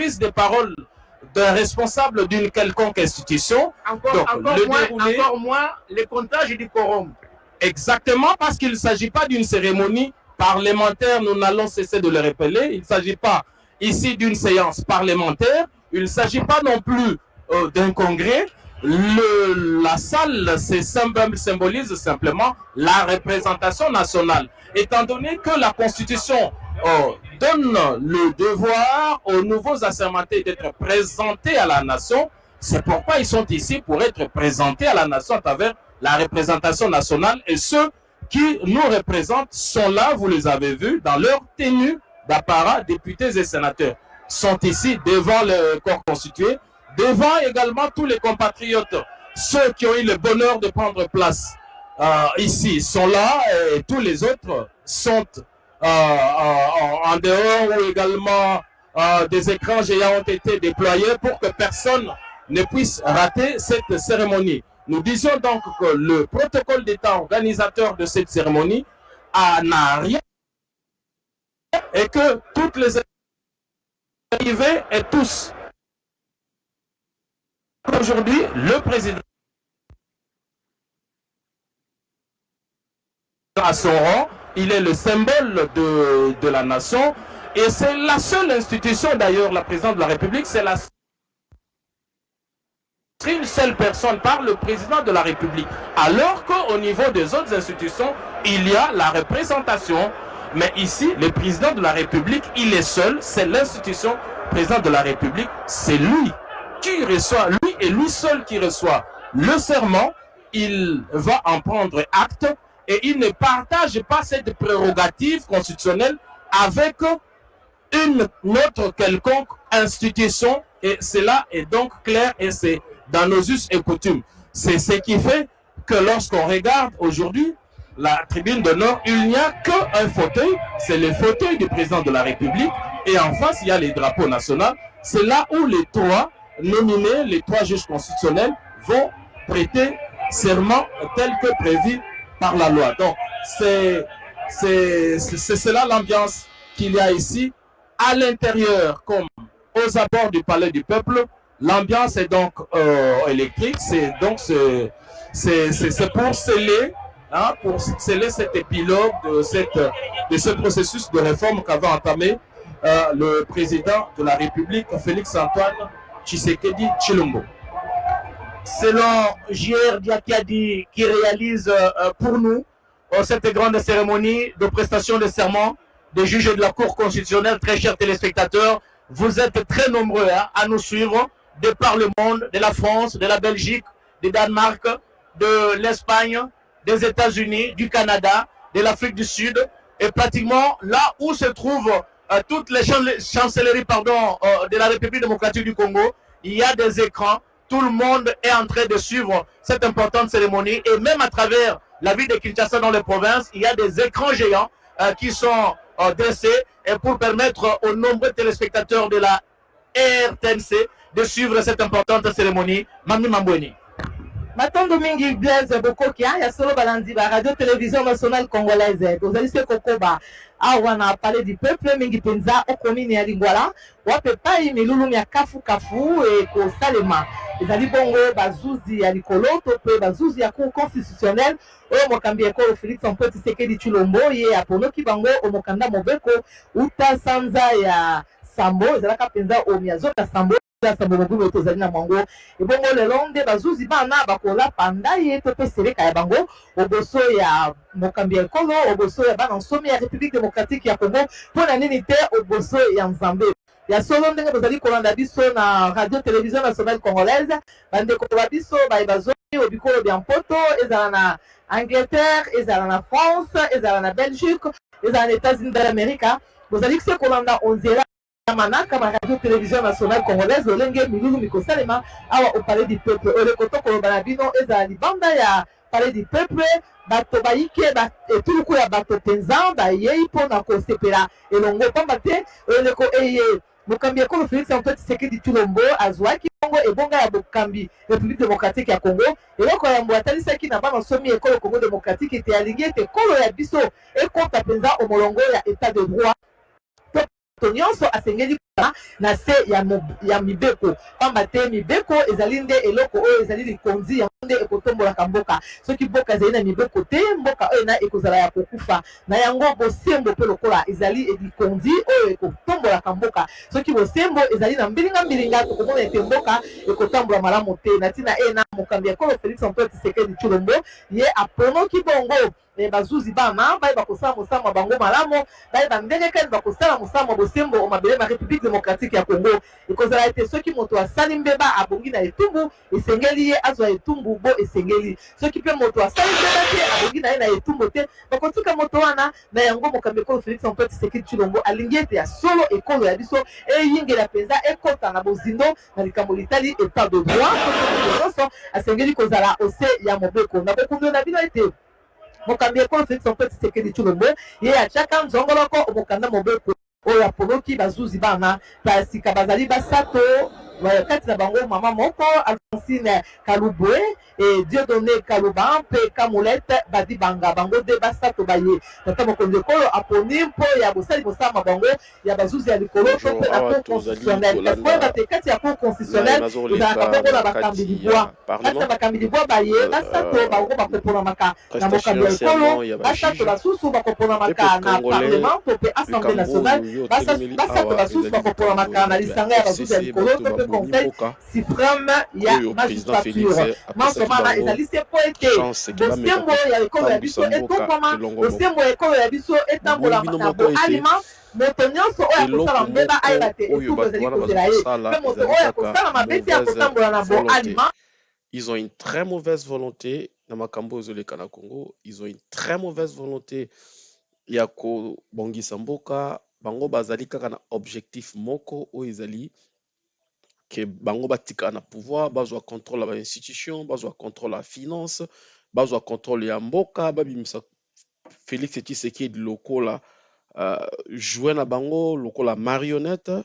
prise de parole d'un responsable d'une quelconque institution. Encore, Donc, encore, le moins, déroulé- encore moins le comptage du quorum. Exactement, parce qu'il ne s'agit pas d'une cérémonie parlementaire, nous n'allons cesser de le rappeler. Il ne s'agit pas ici d'une séance parlementaire, il ne s'agit pas non plus euh, d'un congrès. Le, la salle c'est symb- symbolise simplement la représentation nationale. Étant donné que la Constitution euh, donne le devoir aux nouveaux assermentés d'être présentés à la nation, c'est pourquoi ils sont ici pour être présentés à la nation à travers la représentation nationale. Et ceux qui nous représentent sont là, vous les avez vus, dans leur tenue d'apparat, députés et sénateurs, sont ici devant le corps constitué, devant également tous les compatriotes, ceux qui ont eu le bonheur de prendre place euh, ici sont là et tous les autres sont en, en dehors ou également euh, des écrans géants ont été déployés pour que personne ne puisse rater cette cérémonie. Nous disions donc que le protocole d'État organisateur de cette cérémonie n'a rien et que toutes les arrivées et tous aujourd'hui le président à son rang, il est le symbole de, de la nation et c'est la seule institution d'ailleurs, la présidente de la République, c'est la seule personne par le président de la République. Alors qu'au niveau des autres institutions, il y a la représentation. Mais ici, le président de la République, il est seul. C'est l'institution président de la République. C'est lui qui reçoit, lui et lui seul qui reçoit le serment. Il va en prendre acte et il ne partage pas cette prérogative constitutionnelle avec une autre quelconque institution et cela est donc clair et c'est dans nos us et coutumes. C'est ce qui fait que lorsqu'on regarde aujourd'hui la tribune d'honneur, il n'y a qu'un fauteuil, c'est le fauteuil du président de la République et en face il y a les drapeaux nationaux. C'est là où les trois nominés, les trois juges constitutionnels vont prêter serment tel que prévu par la loi. Donc c'est cela l'ambiance qu'il y a ici à l'intérieur comme aux abords du palais du peuple. L'ambiance est donc euh, électrique, c'est donc c'est pour sceller, hein, pour sceller cet épilogue de, cette, de ce processus de réforme qu'avait entamé euh, le président de la République, Félix Antoine Tshisekedi Chilombo. Selon J.R. Diakiadi qui réalise euh, pour nous euh, cette grande cérémonie de prestation de serment des juges de la Cour constitutionnelle, très chers téléspectateurs, vous êtes très nombreux hein, à nous suivre de par le monde, de la France, de la Belgique, du Danemark, de l'Espagne, des États-Unis, du Canada, de l'Afrique du Sud, et pratiquement là où se trouvent euh, toutes les chan- chancelleries de la République démocratique du Congo, il y a des écrans, tout le monde est en train de suivre cette importante cérémonie, et même à travers la ville de Kinshasa dans les provinces, il y a des écrans géants euh, qui sont euh, dressés et pour permettre aux nombreux téléspectateurs de la RTNC de suivre cette importante cérémonie. Mami Mambweni. matondo mingi blaise bokoki ya solo balandi ba radio télévision nationale congolaise kokoba awa na palais du peuple mingi mpenza okomini ya lingwala. Wape epai milulumi ya kafukafu ekosalema ezali bongo bazuzi ya likolo to mpe bazuzi ya cour constitutionnelle. Oyo mokambi ekolo félix antoine tshisekedi tshilombo ye aponoki bango omokanda mobeko uta sanza ya sambo ezalaka mpenza omi ya zoka sambo mobumu oyo tozali na mwango ebongo lelo nde bazuzi bana bakolapa nda ye to mpe seleka ya bango. Oboso ya mokambi ya ekolo oboso ya bana nsomi ya république démocratique ya congo. Mpo na nini te oboso ya nzambe? Ya solo ndenge tozali kolanda biso na radio télévision nationale congolaise. Bandeko ba biso bayeba zomi obikolo bya mpoto ezala na angleterre ezala na france ezala na belgique ezala na états-unis d'amérique bozali se kolanda onzela manaka ma radio télévision nationale congolaise lolenge milulu mikosalema awa au palais du peuple. Oleko tokoloba na bino ezala libanda ya palais du peuple bato bayike etuluku ya bato mpenza bayei mpona kosepela elongo pamba te oleko eye mokambi ekolo félix antoine tshisekedi tulombo azwaki bongo ebonga ya bokambi république démocratique ya congo. Eloko yambo atalisaki na bana somi ekolo congo démocratique ete alingi ete ekolo ya biso ekota mpenza omolongo ya état de droit nyonso asengeli na se ya, ya mibeko. Pamba te mibeko ezali nde eloko oyo ezali likonzi yango nde ekotombolaka mboka. Soki mboka ezali na mibeko te mboka oyo na ekozala ya kokufa. Na yango bosembo mpe lokola ezali likonzi oyo ekotombolaka mboka. Soki bosembo ezali na mbilinga mbilinga tokomona ete mboka ekotambola malamu te. Na ntina e na mokambi ya kolo félix antoine tisekedi tshilombo ye aponoki bongo. Bazuzi bana bayeba kosala mosamo ya bango malamu. Bayeba ndenge kani bakosala mosala ya bosembo mabele ma république démocratique ya congo. Ekozala ete soki moto asali mbeba abongi na etumbu esengeli ye azwa etumbu bo esengeli. Soki mpe moto asali mbeba te abongi na ye na etumbu te. Bakotika moto wana na yango mokambi ekolo félix antoine tshisekedi tshilombo alingi ete ya solo ekolo ya biso. Eyingela mpenza ekɔta na bozindo na likambo litali état de droit nyonso asengeli kozala ose ya mobeko. Na bokumio na bino ete mokambi ekolo félix antoine tshisekedi tshilombo ye atiaka nzongoloko mokanda mobeko oyo apogoki bazuzi banga kasi ka bazali basato. Kati na bango mama moko alfonsine kalubwe e dieudonné kaluba mpe badibanga bango nde basato baye tata mokonzi ekolo aponi mpo ya bosali bango ya bazuzi ya likolo to mpe na cour constitutionnel kasi koyeba te kati ya cour constitutionnel ezalaka bongo na bakambi libwa kati na bakambi libwa baye basato bango bakoponamaka na mokambi ya ekolo basato basusu bakoponamaka na parlement to mpe assemblée nationale. basato basusu bakoponamaka na lisanga ya bazuzi ya likolo to mpe conseil suprême ya magistrature. mansomana ezali se mpo ete bosembo ya ekolo ya biso etongwama bosembo ya ekolo ya biso etambola na boalima moto nyonso oyo akosala mbeba ayeba te etumbu ezali kozela ye mpe moto oyo akosala mabe te akotambola na boalima Ils ont une très mauvaise volonté na Congo. Ils ont une très mauvaise volonté. Ya kobongisa mboka bango bazali kaka na objectif moko oyo ezali ke bango batika na pouvoir bazwa contrôle ya bainstitution bazwa contrôle ya finance bazwa contrôle ya mboka babimisa félix tshisekedi lokola uh, joue na bango lokola marionnette.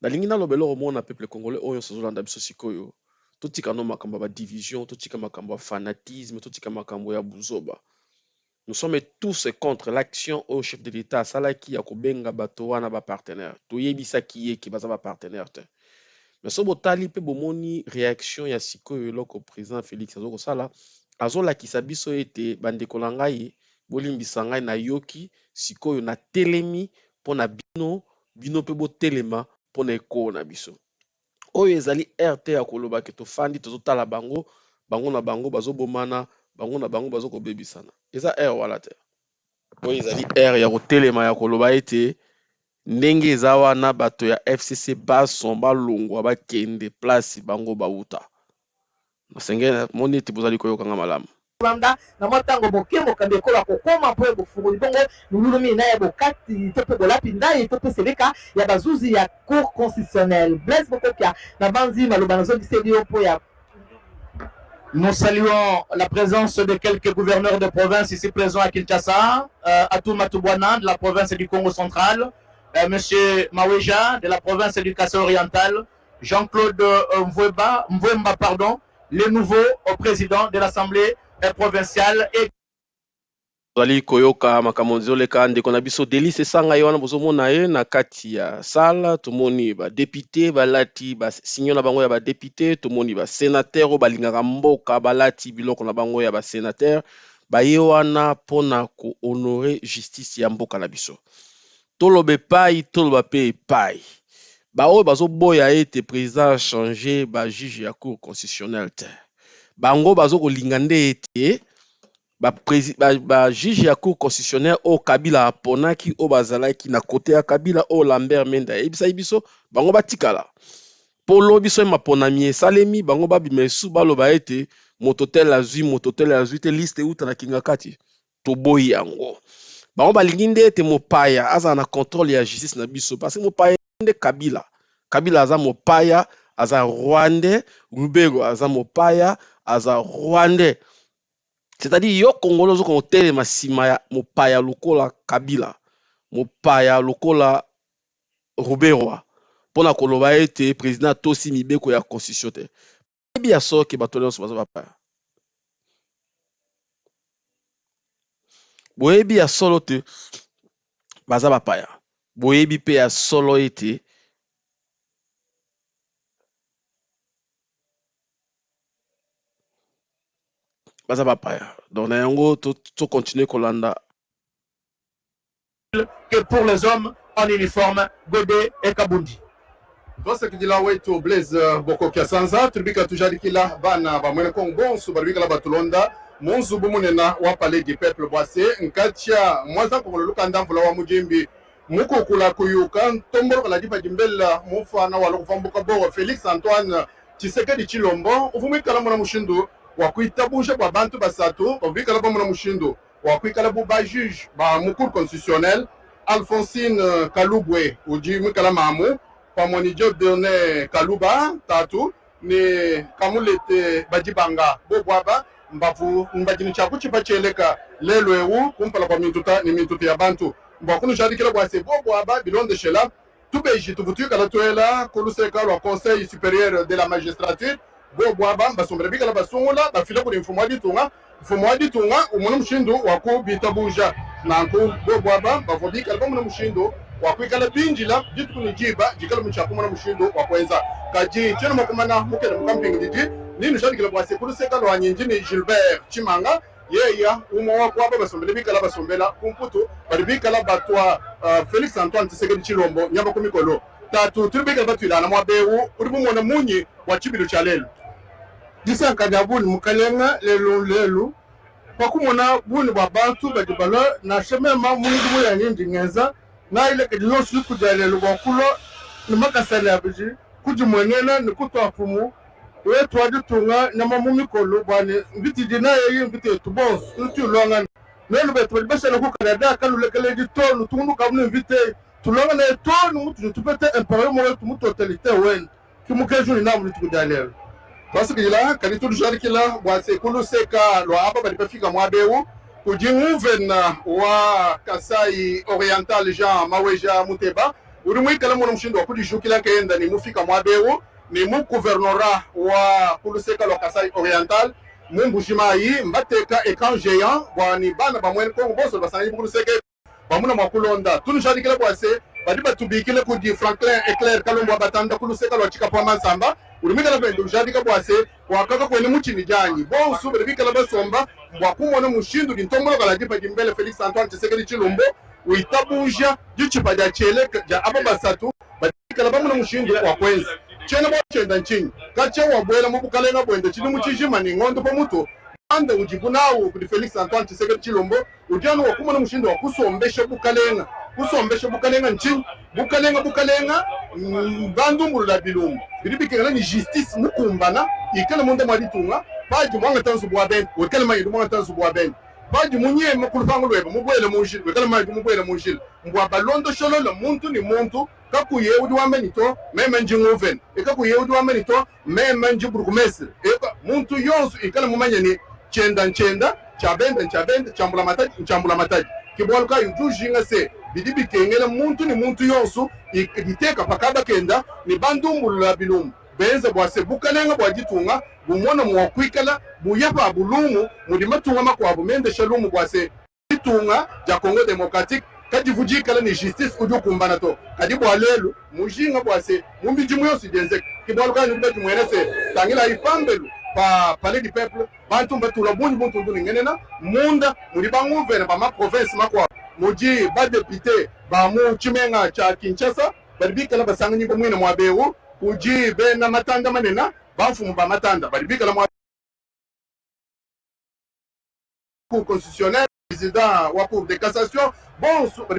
Nalingi naloba eloko moko na peuple congolais oyo nyonso azolanda biso sikoyo. Totika no makambo ya badivision totika makambo ya fanatisme totika makambo ya buzoba. Nous sommes tous contre l'action au chef de l'état. Asalaki ya kobenga bato wana bapartenaire toyebisaki ye ke baza bapartenaire te me so botali mpe bomoni réaction ya sikoyo eloko président félix aza kosala azolakisa biso ete bandeko na ngai bolimbisa ngai nayoki sikoyo natelemi mpo na bino bino mpe botelema mpo na ekolo na biso. Oyo ezali rt ya koloba ke tofandi tozotala bango bango na bango bazobomana bango na bango bazokobebisana. Eza r wana te. Oyo ezali r ya kotelema ya koloba ete ndenge eza wana bato ya fcc bason balongwa bakende place bango bauta. Nasenge moni ete bozali koyokanga malamu. Landa na mwa ntango moke mokambi ekolo akokóma mpo bofungoli bongo lululumi na ya bokati to mpe bolapi ndai to mpe seleka ya bazuzi ya cour constitutionnelle blaise bokokia na banzi maloba nazongiseli yo mpo ya Nous saluons la présence de quelques gouverneurs de province ici présents à Kinshasa, euh, Matoubouana de la province du Congo central, euh, Monsieur Maweja de la province du Kassai oriental, Jean-Claude euh, Mvwemba, Mvwemba, pardon, le nouveau euh, président de l'Assemblée provinciale et tozali koyoka makambo ezoleka ndeko na biso delice esanga ye wana bozomona ye na kati ya sala tomoni badepute balati basinyo na bango ya badepute tomoni basénatere oyo balingaka mboka balati biloko na bango ya basénatere baye wana mpona kohonore justice ya mboka na biso toloba epai toloba mpe epai. Baoyo bazoboya ete président change bajuge ya cour constitutionnelle te. Bango bazokolinga nde ete bajuge ba, ba ya cour constitutionnelle oyo kabila aponaki oyo bazalaki na kote ya kabila oyo lambert mende ayebisaki biso bango batikala. Mpo lo biso maponami esalemi bango babima esu baloba ete moto tele azwi moto tele azwi te liste euta na kinga kati toboyi yango bango balingi nde ete mopaya azala na contrôle ya justice na biso parce mopaya nde kabila. Kabila aza mopaya aza rwandais lubero aza mopaya aza rwandais. C'est-à-dire yo kongolo ozoka kotelema nsima ya mopaya lokola kabila mopaya lokola ruberwa mpona koloba ete président atosi mibeko ya constitution te. Yebi ya soki bato nyonso baza bapaya boyebi ya solo te baza bapaya. Boyebi mpe ya solo ete baza bapaya. Donc na yango tocontinue to kolanda. Que pour les hommes en uniforme gode ekabundi vasekidila wetu blaise euh, bokoki asanza tuli bika tujali kila bana bamwene kongo bonso bali bikala batulonda munzubu munena wa palais du peuple bwase nkatia mwaza kongolo lukanda mvula wa mujimbi mukukula kuyuka ntombolokola dipa dimbela mufana wala kufambuka bowa félix antoine tshisekedi tshilombo uvumwikala muna mushindu wakuitabusha bwa bantu basatu bavumwikala bamuna mushindu wakuikala bu ba juge ba mukuru constitutionnel alphonsine kalubwe udi mwikala mamu pamwe ni job done kaluba tatu ni kamulete badibanga bobwaba mbavu mbadini tshako tshipa tshieleka lelo ewu kumpala kwa mintuta ni mintuta ya bantu. Mbwakunu xadikila bwase bobwaba bilondexela tubeji tuvutuyikala tuela kuluseka lwa conseil supérieur de la magistrature. Bobwaba mbasombela bikala basungula bafile kuli mfumo wa ditunga mfumo wa ditunga mushindu waku bitabuja nanku bobwaba bavo bikala bamuna mushindu wakwikala binjila ditukuni jiba jikala muchaku muna mushindu wakwenza kaji tshena makumana mukele mukampingi nini zhandikile bwasikuluzika lwanyi njini gilbert chimanga yeya umo wako apa basombele bikala basombela kumputu bali bikala batwa uh, felix antoine tshisekedi tshilombo nyamba ku mikolo tatu tuli bikala batuilana mwa bewu uri bumona munyi wa tshibilo tsha lelo disankanya buni mukalenga lelu lelu pakumona buni bwa bantu badi balo na shemema mundu muyanyi ndingeza na ile kedi yonsu kudia lelu bwakulo ni makasala ya biji kudimwenena ni kutwa pumu wetu ditunga nyama mumikolo bwani mbiti dina yeyi mbiti etu bonsu utu longa nelu betu badi bashala ku canada kalulekele di tonu tungu kabunu invite tulonga na etonu mutu tupete empire mo wetu mutu totalite wen. Kimukeju ni namu litukuja lelu twasikila kadi tulushalikila bwase kuluseka lwa apa bali bafika mwabewu. Kudi muvena wa kasai oriental jean maweja muteba. Uli mwikala muna mushindu wa kudijukila kenda ni mufika mwabewu ni muguvernora wa kuluseka lwa kasai oriental mumbujimayi mbateka écran géant bwani bana bamwene kongo bonso basangi bukuluseka bamuna mwakulonda tulushalikila bwase badi batubikile kudi franklin eclair kalombo batanda kuluseka lwa chikapwa mansamba. Ulimikala bende ushadika bwase wakaka kwene muchini janyi bonso bikala basomba bwakumona mushindu lintomboloka dipa dimbele antoine tshisekedi tshilombo uitabuja ditshipa dia chele dia aba basatu badikala bamuna mushindu wakwenza chene bochenda nchinyi kachewabwela mubukalenga bwende. Chili muchijima ni ng'ondo pamutu ande ujibunawo kuti felix antoine chisekedi chilombo udiano wakumona mushindo wakusombesha bukalenga. Kusombesha bukalenga nchinyi bukalenga bukalenga bandumbulula bilumbu bili bikengela ni justice mukumbana. Ikala munda mwalitunga paji mwangatanzu bwabene wekala mayindu mwangatanzu bwabene paji munyema kulupango lweba. Mubwele munjila wekala mayindu mubwele munjila mbwaba londoshololo muntu ni muntu. Kakuye udi wamenito meme nji nguven ikakuye udi wamenito meme nji burgumestre eka muntu yonsu ikala mumanyani chenda nchenda chabenda nchabenda chambula mataji nchambula mataji kibwaluka yujujinga se bidi bikengela muntu ni muntu yonsu liteka pakaba kenda ni bandumbulula bilumbu benza bwase bukalenga bwaditunga bumona mwakwikala buyapa bulumu mudi matunga makwabu mendesha lumu bwase ditunga ja congo démocratique kadi vujikala ni justice udi ukumbana to. Kadi bwalelu mujinga bwase mumbiji yonsu jenzeka kibwaluka nyumbati mwenese tangila ipambelu pa palais du peuple bantu mbatula bunyi buntu nduni ngenena munda mudi banguvena bama province makwabu muji badepute bamu chimenga cha kinshasa bali bikala basangani bomwene mwabewu kuji bena matanda manena bafumu ba matanda bali bikala mwa cour constitutionnel président wa cour de cassation.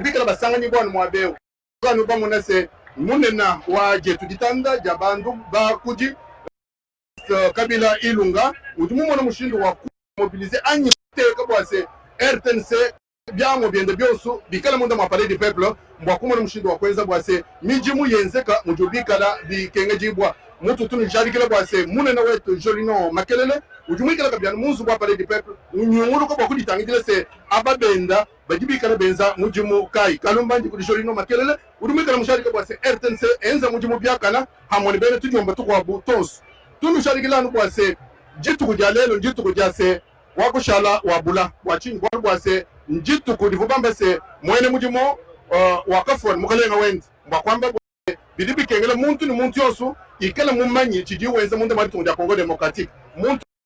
Bikala basangani bwana mwabewu kanu bamuna se munena wa jetu ditanda ja bandu ba kuji uh, kabila ilunga utumu mwana mushindu wa mobiliser anyi teka bwase rtnc byango byende byosu bikala munda mwa palais du peuple mbwakumona mushindu wakwenza bwase miji muyenzeka muju bikala bikenge jibwa. Mutu tunu jarikile bwase munene wetu jolino makelele uju mwikala kabyana munzu bwa palais du peuple unyungulu ko bwakuditangitile se ababenda baji bikala benza muji mu kai. Kalumba ndi kudi jolino makelele. Uju mwikala musharika bwase rtnc enza muji mu byakana. Hamoni bene tujomba tukwabu tonsu tunu sharikilanu bwase jituku ja lelo njituku ja se wakushala wabula bwachini bwalu bwase njituku livubamba se mwene mujimo uh, wakafoni mukalenga wenzi mbwakwamba bili bikengela muntu ni muntu yosu. Ikala mumanyi chidi wenza munde mwali tunja Congo Democratique muntu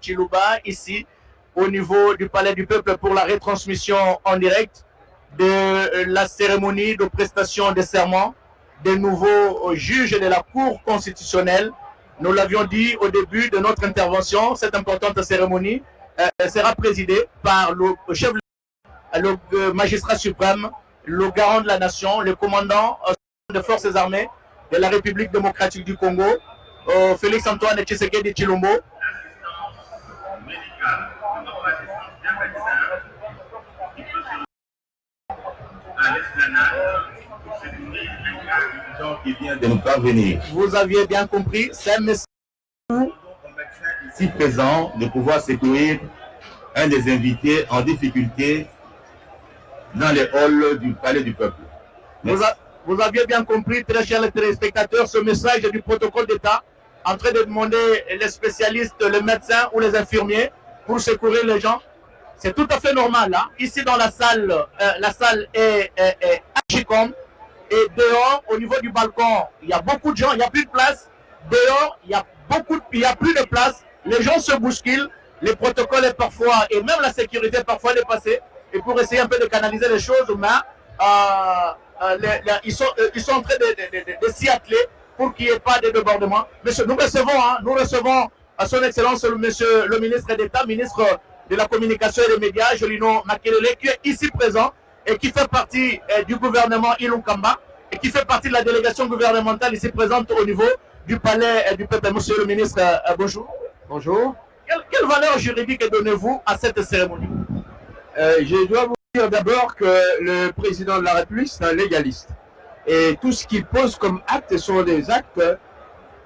Chiluba ici au niveau du Palais du Peuple pour la retransmission en direct de euh, la cérémonie de prestation de serment des nouveaux euh, juges de la Cour constitutionnelle. Nous l'avions dit au début de notre intervention, cette importante cérémonie euh, sera présidée par le chef le magistrat suprême, le garant de la nation, le commandant des forces armées de la République démocratique du Congo, euh, Félix Antoine Tshisekedi Chilombo. Vous aviez bien compris, c'est message Si présent, de pouvoir secourir un des invités en difficulté dans les halls du palais du peuple. Vous, vous aviez bien compris, très chers téléspectateurs, ce message du protocole d'État en train de demander les spécialistes, les médecins ou les infirmiers pour secourir les gens. C'est tout à fait normal. hein. Ici dans la salle, euh, la salle est, est, est. Et dehors, au niveau du balcon, il y a beaucoup de gens, il n'y a plus de place. Dehors, il y a beaucoup, il y a plus de place. Les gens se bousculent. Les protocoles est parfois, et même la sécurité parfois dépassée. Et pour essayer un peu de canaliser les choses, mais euh, euh, ils, sont, ils sont en train de, s'y atteler pour qu'il n'y ait pas de débordement. Monsieur, nous recevons, hein, nous recevons à son Excellence le Monsieur le ministre d'État, ministre de la Communication et des Médias, Jolino Makelele, qui est ici présent et qui fait partie euh, du gouvernement Ilunkamba et qui fait partie de la délégation gouvernementale ici présente au niveau du palais euh, du peuple. Monsieur le ministre, euh, bonjour. Bonjour. Quelle, quelle valeur juridique donnez-vous à cette cérémonie? Euh, je dois vous dire d'abord que le président de la République, c'est un légaliste. Et tout ce qu'il pose comme actes sont des actes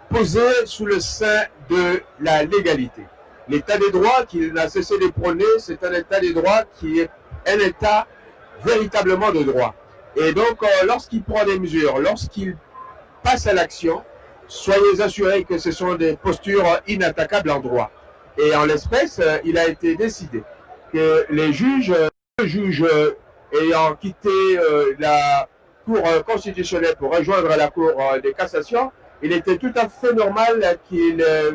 posés sous le sein de la légalité. L'état des droits qu'il n'a cessé de prôner, c'est un état des droits qui est un état véritablement de droit. Et donc, euh, lorsqu'il prend des mesures, lorsqu'il passe à l'action, soyez assurés que ce sont des postures inattaquables en droit. Et en l'espèce, euh, il a été décidé que les juges, euh, le juge euh, ayant quitté euh, la Cour euh, constitutionnelle pour rejoindre la Cour euh, de cassation, il était tout à fait normal qu'il euh,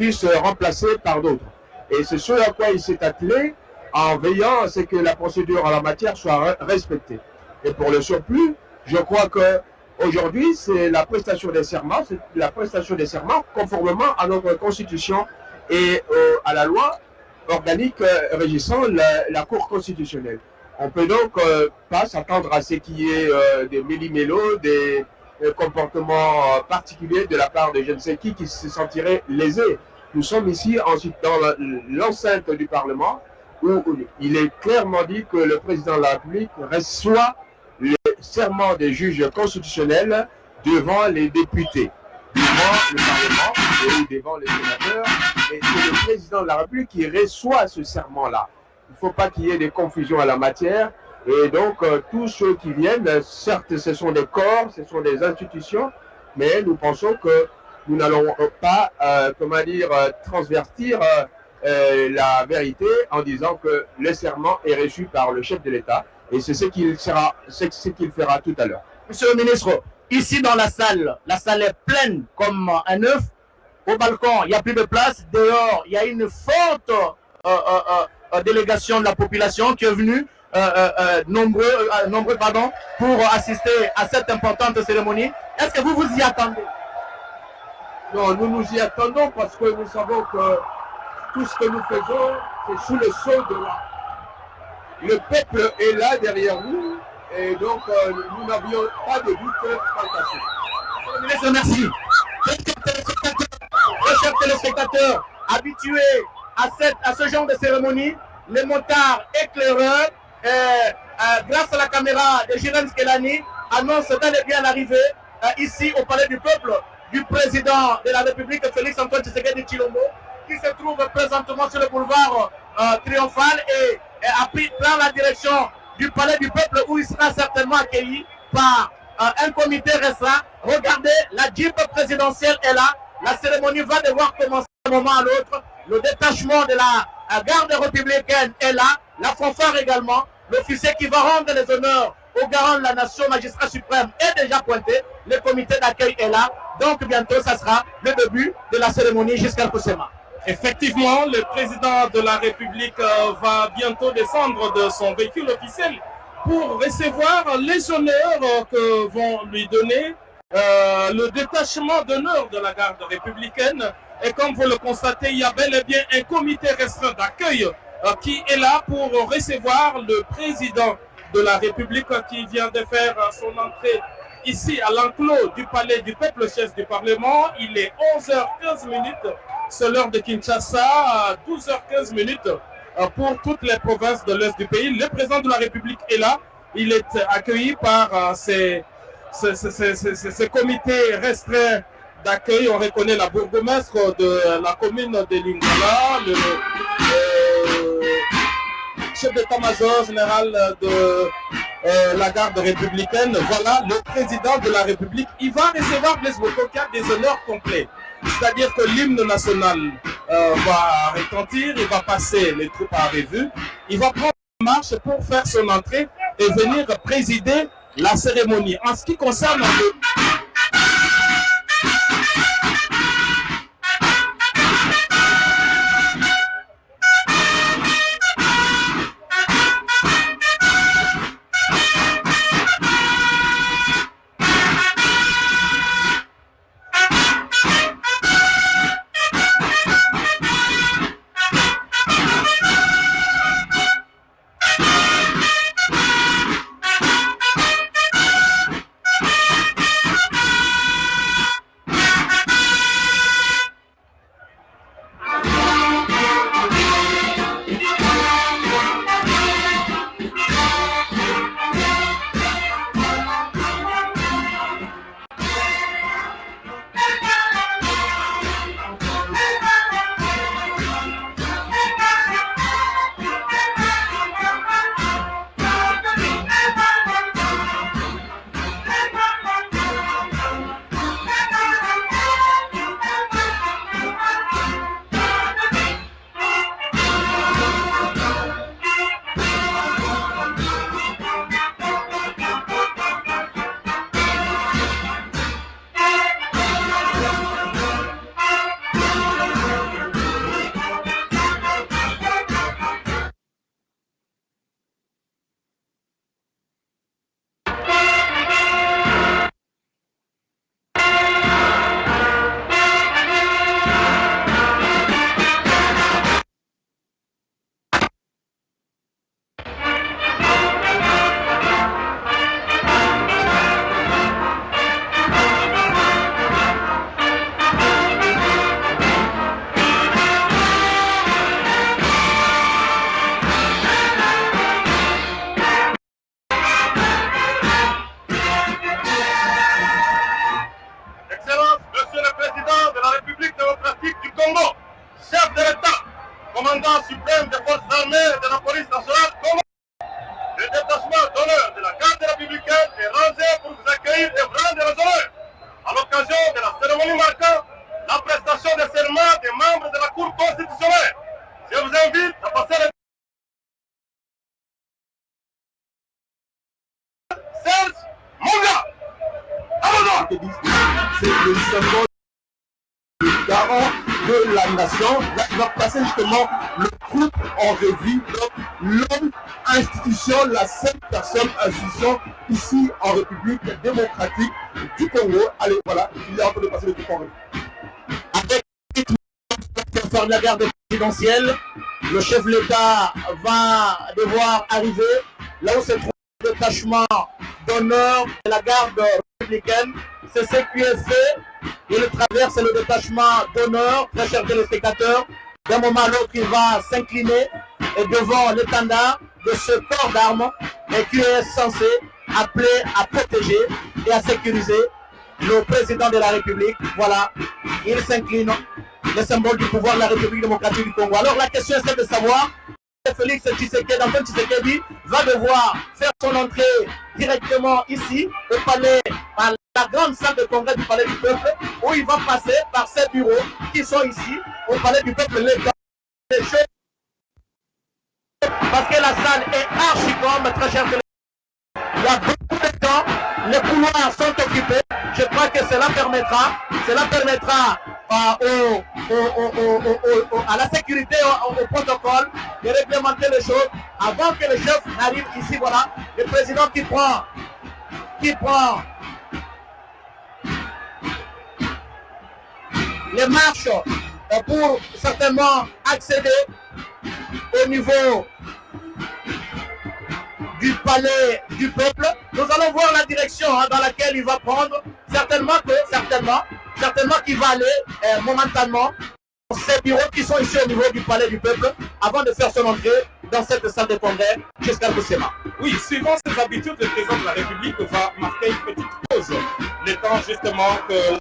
euh, remplacé par d'autres. Et c'est ce à quoi il s'est attelé en veillant à ce que la procédure en la matière soit re- respectée. Et pour le surplus, je crois que aujourd'hui, c'est la prestation des serments, la prestation des serments conformément à notre constitution et à la loi organique euh, régissant la, Cour constitutionnelle. On peut donc euh, pas s'attendre à ce qu'il y ait des méli-mélos, des euh, comportements euh, particuliers de la part de je ne sais qui qui se sentiraient lésés. Nous sommes ici ensuite dans l'enceinte du Parlement où il est clairement dit que le président de la République reçoit le serment des juges constitutionnels devant les députés, devant le Parlement et devant les sénateurs. Et c'est le président de la République qui reçoit ce serment-là. Il ne faut pas qu'il y ait des confusions à la matière. Et donc, euh, tous ceux qui viennent, euh, certes, ce sont des corps, ce sont des institutions, mais nous pensons que nous n'allons euh, pas, euh, comment dire, transvertir la vérité en disant que le serment est reçu par le chef de l'État. Et c'est ce qu'il c'est ce qu'il fera tout à l'heure. Monsieur le ministre, ici dans la salle, la salle est pleine comme un œuf. Au balcon, il n'y a plus de place. Dehors, il y a une forte délégation de la population qui est venue, nombreux, euh, nombreux pardon, pour assister à cette importante cérémonie. Est-ce que vous vous y attendez? Non, nous nous y attendons parce que nous savons que tout ce que nous faisons, c'est sous le sceau de la... Le peuple est là derrière nous et donc euh, nous n'avions pas de doute ça. Monsieur le merci. Chers téléspectateurs, habitués à, cette, à ce genre de cérémonie, les motards éclaireurs, euh, euh, grâce à la caméra de Jiren Skelani, annoncent bel et bien l'arrivée euh, ici au Palais du Peuple du président de la République, Félix Antoine Tshisekedi Chilombo. qui se trouve présentement sur le boulevard euh, triomphal et, a pris prend la direction du palais du peuple où il sera certainement accueilli par euh, un comité restreint. Regardez, la Jeep présidentielle est là. La cérémonie va devoir commencer d'un moment à l'autre. Le détachement de la euh, garde républicaine est là. La fanfare également. L'officier qui va rendre les honneurs au garant de la nation, magistrat suprême, est déjà pointé. Le comité d'accueil est là. Donc bientôt, ça sera le début de la cérémonie jusqu'à Koussema. Effectivement, le président de la République euh, va bientôt descendre de son véhicule officiel pour recevoir les honneurs euh, que vont lui donner euh, le détachement d'honneur de la garde républicaine. Et comme vous le constatez, il y a bel et bien un comité restreint d'accueil qui est là pour recevoir le président de la République qui vient de faire euh, son entrée ici à l'enclos du palais du peuple, chef du Parlement. Il est 11h15 minutes, c'est l'heure de Kinshasa, à 12h15 minutes euh, pour toutes les provinces de l'Est du pays. Le président de la République est là. Il est accueilli par euh, ces, ce, ce- ce- ce- ce- ce comité restreint d'accueil. On reconnaît la bourgmestre de la commune de Lingala, euh, chef d'état-major général de euh, la garde républicaine. Voilà le président de la République. Il va recevoir Blaise Bokoka des honneurs complets. C'est-à-dire que l'hymne national euh, va retentir, il va passer les troupes à revue, il va prendre la marche pour faire son entrée et venir présider la cérémonie. En ce qui concerne le Le chef de l'État va devoir arriver là où se trouve le détachement d'honneur de la garde républicaine. C'est ce qui est fait. Il traverse le détachement d'honneur, très chers téléspectateurs. D'un moment à l'autre, il va s'incliner devant l'étendard de ce corps d'armes qui est censé appeler à protéger et à sécuriser le président de la République. Voilà, il s'incline, le symbole du pouvoir de la République démocratique du Congo. Alors la question c'est de savoir Félix Tshisekedi, Antoine Tshisekedi va devoir faire son entrée directement ici au palais, par la grande salle de congrès du palais du peuple, où il va passer par ces bureaux qui sont ici au palais du peuple. Les parce que la salle est archi grande, très cher Il y a beaucoup de temps, les couloirs sont occupés. Je crois que cela permettra, cela permettra euh, à la sécurité, au, protocole, de réglementer les choses avant que le chef n'arrive ici. Voilà, le président qui prend, qui prend les marches euh, pour certainement accéder au niveau du palais du peuple. Nous allons voir la direction hein, dans laquelle il va prendre. Certainement que, certainement, certainement qu'il va aller euh, momentanément dans ces bureaux qui sont ici au niveau du palais du peuple avant de faire son entrée dans cette salle de congrès jusqu'à Boussema. Oui, suivant ses habitudes, le président de la République va marquer une petite pause. Le justement que euh,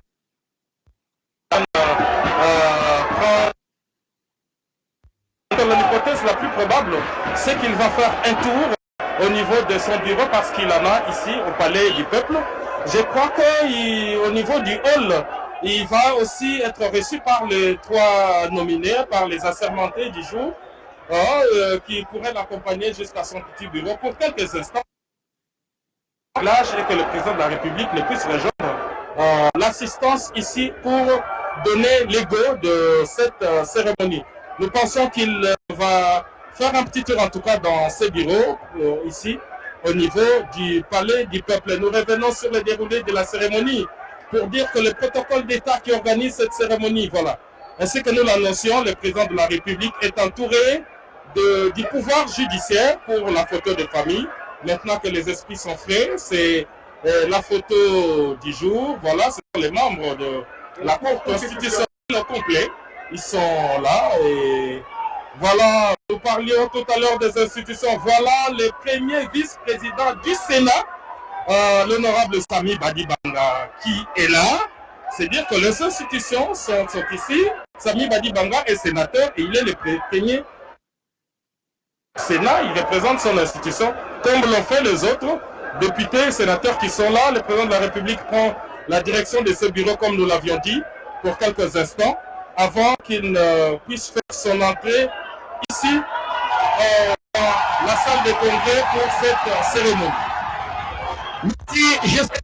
L'hypothèse la plus probable, c'est qu'il va faire un tour au niveau de son bureau parce qu'il en a ici au Palais du Peuple. Je crois qu'au niveau du hall, il va aussi être reçu par les trois nominés, par les assermentés du jour, hein, euh, qui pourraient l'accompagner jusqu'à son petit bureau pour quelques instants. L'âge est que le président de la République ne puisse rejoindre euh, l'assistance ici pour donner l'ego de cette euh, cérémonie. Nous pensons qu'il va faire un petit tour en tout cas dans ces bureaux, euh, ici, au niveau du palais du peuple. Nous revenons sur le déroulé de la cérémonie pour dire que le protocole d'État qui organise cette cérémonie, voilà, ainsi que nous l'annoncions, le président de la République est entouré du pouvoir judiciaire pour la photo de famille. Maintenant que les esprits sont frais, c'est euh, la photo du jour. Voilà, ce sont les membres de la Cour constitutionnelle au complet. Ils sont là et voilà, nous parlions tout à l'heure des institutions. Voilà le premier vice-président du Sénat, euh, l'honorable Sami Badibanga, qui est là. C'est dire que les institutions sont, sont ici. Sami Badibanga est sénateur et il est le premier Sénat. Il représente son institution comme l'ont fait les autres députés et sénateurs qui sont là. Le président de la République prend la direction de ce bureau comme nous l'avions dit pour quelques instants avant qu'il ne puisse faire son entrée ici euh, la salle de congrès pour cette cérémonie. Merci, j'espère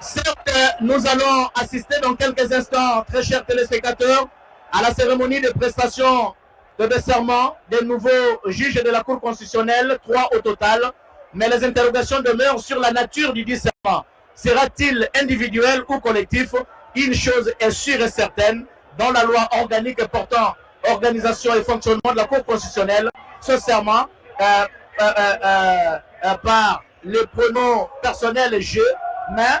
Certes, nous allons assister dans quelques instants, très chers téléspectateurs, à la cérémonie de prestation de serment des nouveaux juges de la Cour constitutionnelle, trois au total, mais les interrogations demeurent sur la nature du discernement. Sera-t-il individuel ou collectif? Une chose est sûre et certaine, dans la loi organique portant organisation et fonctionnement de la Cour constitutionnelle, ce serment euh, euh, euh, par le pronom personnel je, mais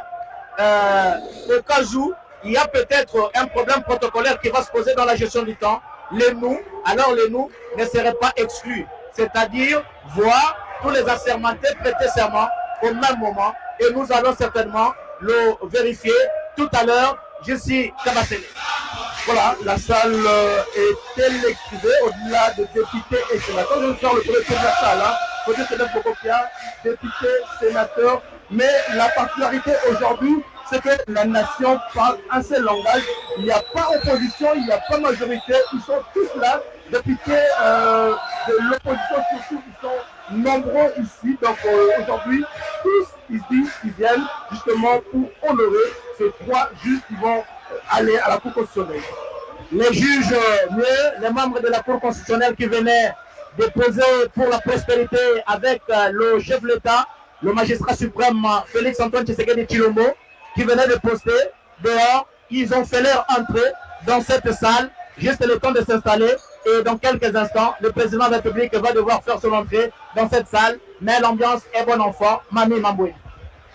au cas où il y a peut-être un problème protocolaire qui va se poser dans la gestion du temps, les nous, alors les nous ne seraient pas exclus. C'est-à-dire voir tous les assermentés prêter serment au même moment et nous allons certainement le vérifier tout à l'heure. Je suis Kabassele. Voilà, la salle euh, est électrifiée au-delà de députés et sénateurs. Je vais faire le tour de la salle. Hein. Côté Sénat Bokopia, député, sénateur. Mais la particularité aujourd'hui, c'est que la nation parle un seul langage. Il n'y a pas opposition, il n'y a pas majorité. Ils sont tous là, députés euh, de l'opposition surtout, ils sont nombreux ici. Donc euh, aujourd'hui, tous ici, ils viennent justement pour honorer ces trois juges qui vont aller à la Cour constitutionnelle. Les juges mieux, les membres de la Cour constitutionnelle qui venaient déposer pour la prospérité avec euh, le chef de l'État, le magistrat suprême Félix Antoine Tshisekedi Chilombo, qui venait de poster dehors, ils ont fait leur entrée dans cette salle, juste le temps de s'installer. Et dans quelques instants, le président de la République va devoir faire son entrée dans cette salle. Mais l'ambiance est bonne enfant. Mami Mamboué.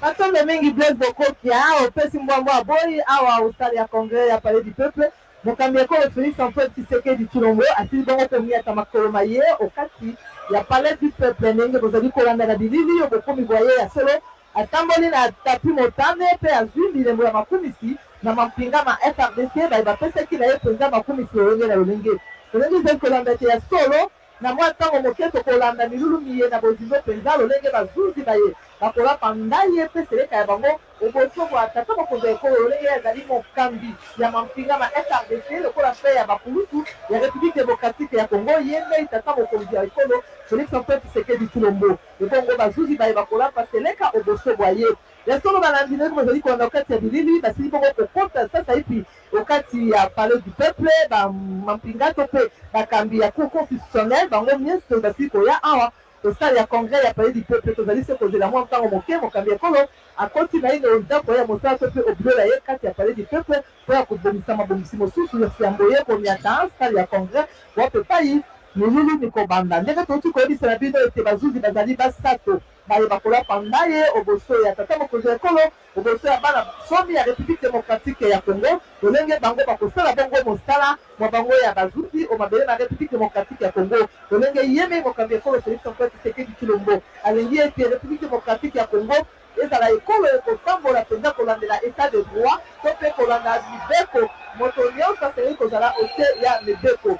Batombe mingi blaise bokoki awa opesi mbwambo aboyi awa osali ya congres ya palais du peuple. Mokambi ekolo félix antoine tshisekedi tshilombo asili bongo komiata makolo maye okati ya palais du peuple. Ndenge bozali kolanda na bilili oyo bokomi bwaye ya solo atamboli na tapi motane mpe azwi milembo ya makumisi na mampinga ma frdc baye bapesaki na ye mpenza makumisi lolenge na lolenge lolenge ezali kolanda ete ya solo na mwa ntango moke tokolanda milulu miye na bozindo mpenza lolenge bazuzi baye bakolapa ndai ye mpe seleka ya bango oboso bwa tata mokonzi ya ekolo lolenge azali mokambi ya mampinga ma frdc lokola mpe ya bakulutu ya république démocratique ya congo. Ye ndei tata mokonzi ya ekolo félix antoine tshisekedi tulombo ebongo bazuzi baye bakolapa seleka oboso bwa ye ya solo balandi ndenge bazali kolanda okati ya bilili basili bongo kokota sasa ipi okati ya palais du peuple bamampinga to mpe bakambi ya cour constitutionnelle bango nyonso basili koya awa tosali ya congrès ya palais du peuple tozali se kozela mwa ntango moke mokambi ekolo akoti na ino ndako ya mosala to mpe obilola ye kati ya palais du peuple mpo ya kobongisa mabongisi mosusu yambo ye komiata sali ya congrès wape pai milulu mikobanda ndenge touti koyebisa na bino ete bazuzi bazali basato bayeba kolapa nda ye oboso ya tata mokonzi ya ekolo oboso ya bana somi ya république démocratique ya congo. Lolenge bango bakosala bongo mosala mwa bango ya bazuzi omabele na république démocratique ya congo. Lolenge yeme mokambi ekolo félix antoine tshisekedi kilombo alingi ete république démocratique ya congo ezala ekolo ekotambola mpenza kolandela état de droit to mpe kolanda mibeko moto nyonso asengeli kozala ote ya mibeko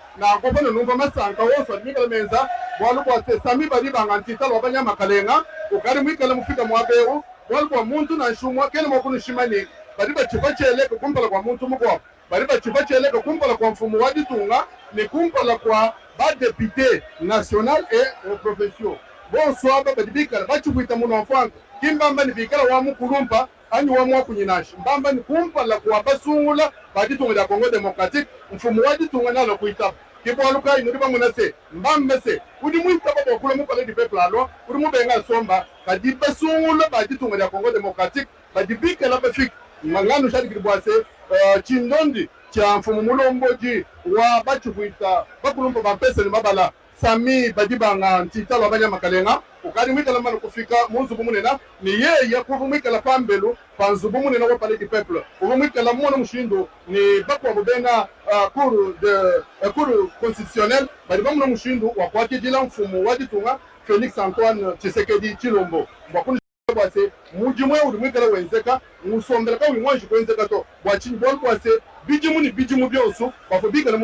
na gobo na numva masanka wose ari mwigalemeza bwalubwa sesami bari banga ntitala wabanyamakalenga ugari mwikale mufika mwabehu bwalubwa muntu na nshumwa kene mwakunushimani bari bachiva cheleka kumpala kwa muntu mugwa bari bachiva cheleka kumpala kwa mfumu waditunga ni kumpala kwa badepute national e profession bonswaba bari bikala bachikuita muno mfanka kimbamba ni bikala wamu kulumpa anyi wamu wakunyinasha mbamba ni kumpa la kuwabasungula baditunga lya kongo demokratique. Mfumu waditunga nalo kuitapa kipwaluka inuri bamwe na se mbambe se. Udi mwitaba bokula mupale di peuple alwa udi mubenga nsomba badi basungula baditunga lya kongo demokratique. Badi bikala bafiki ngano shalikilibwa se uh, chindondi cha mfumu mulomboji wa bachikuita bakulumpa bampeseni mabala. Sami badibanga ntitalo abanyamakalenga ukali mwikala mano kufika munzubu munena ni yeye kuva mwikala pambelu pa nzubu munena wa palais du peuple uva mwikala mmono mushindu ni uh, cour de uh, mushindu wakwatidila mfumu wa ditunga félix antoine tshisekedi chilombo bwakuni bwase muji mwe uri mwikala wenzeka ka kwenzeka to. Bwachinyi bwali bwase bijimu ni bijimu byosu bafu bikala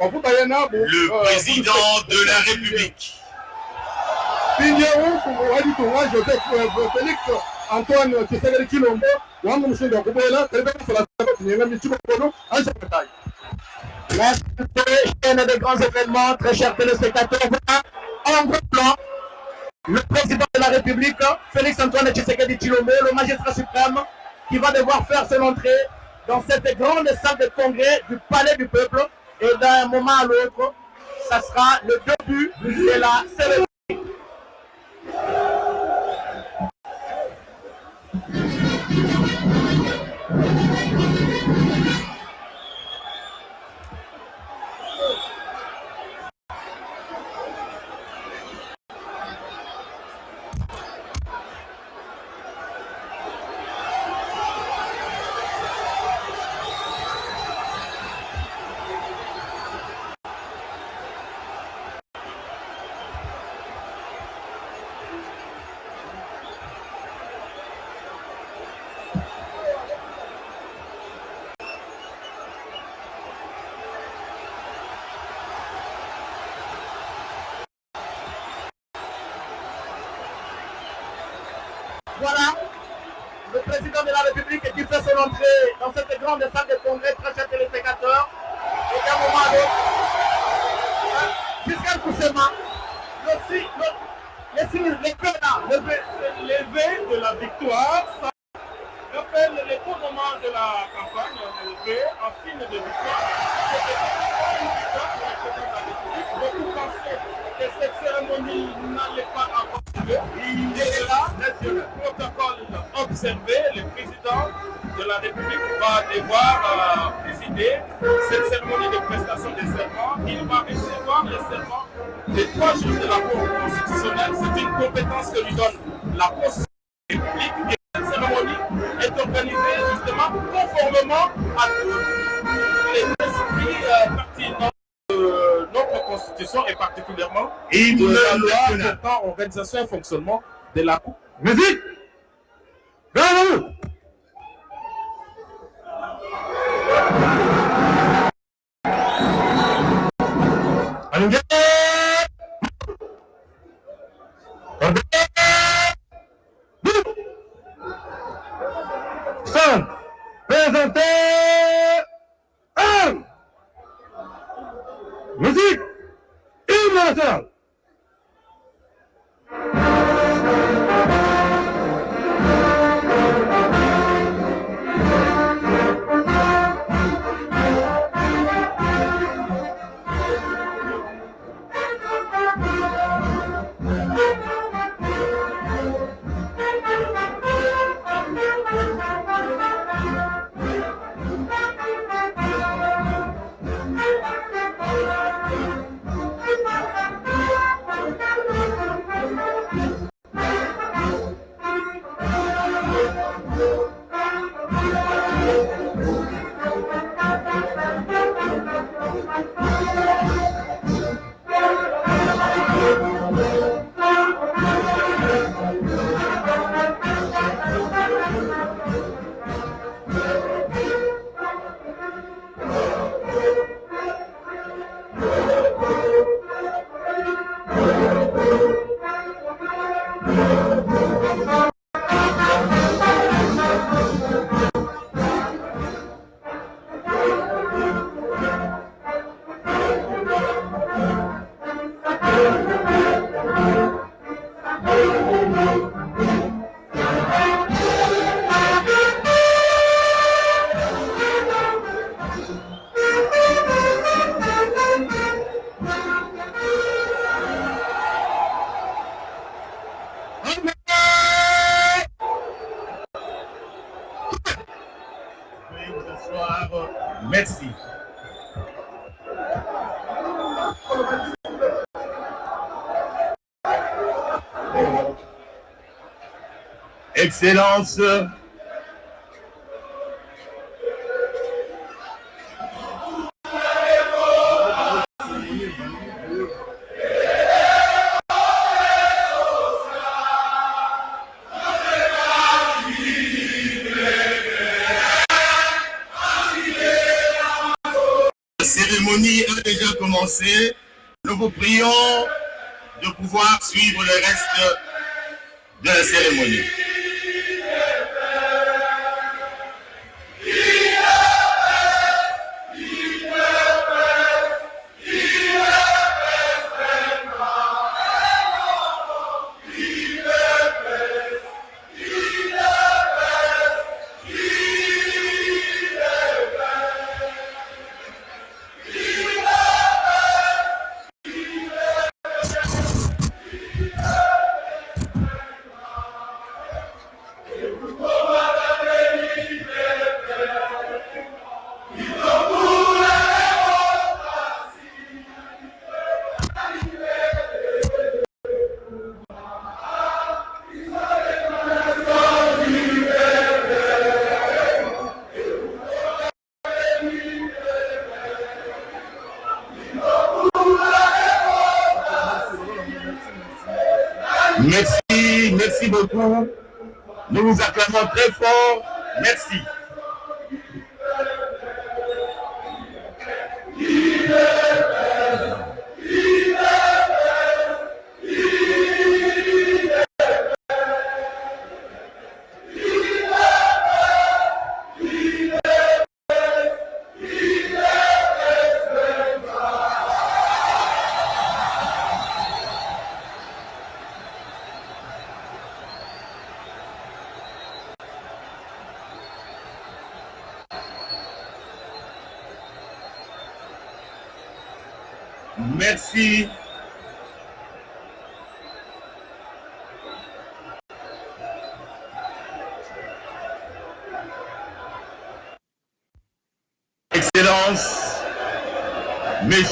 bafu bayenabu Le président de la République. Pinye umfumu waditunga joseph euh, félix antoine Merci, chaîne de grands événements, très chers téléspectateurs. Voilà, en gros plan, le président de la République, Félix Antoine Tshisekedi Chilombo, le magistrat suprême, qui va devoir faire son entrée dans cette grande salle de congrès du Palais du Peuple. Et d'un moment à l'autre, ça sera le début de la cérémonie. l'organisation et fonctionnement de la Coupe. excellence. très fort.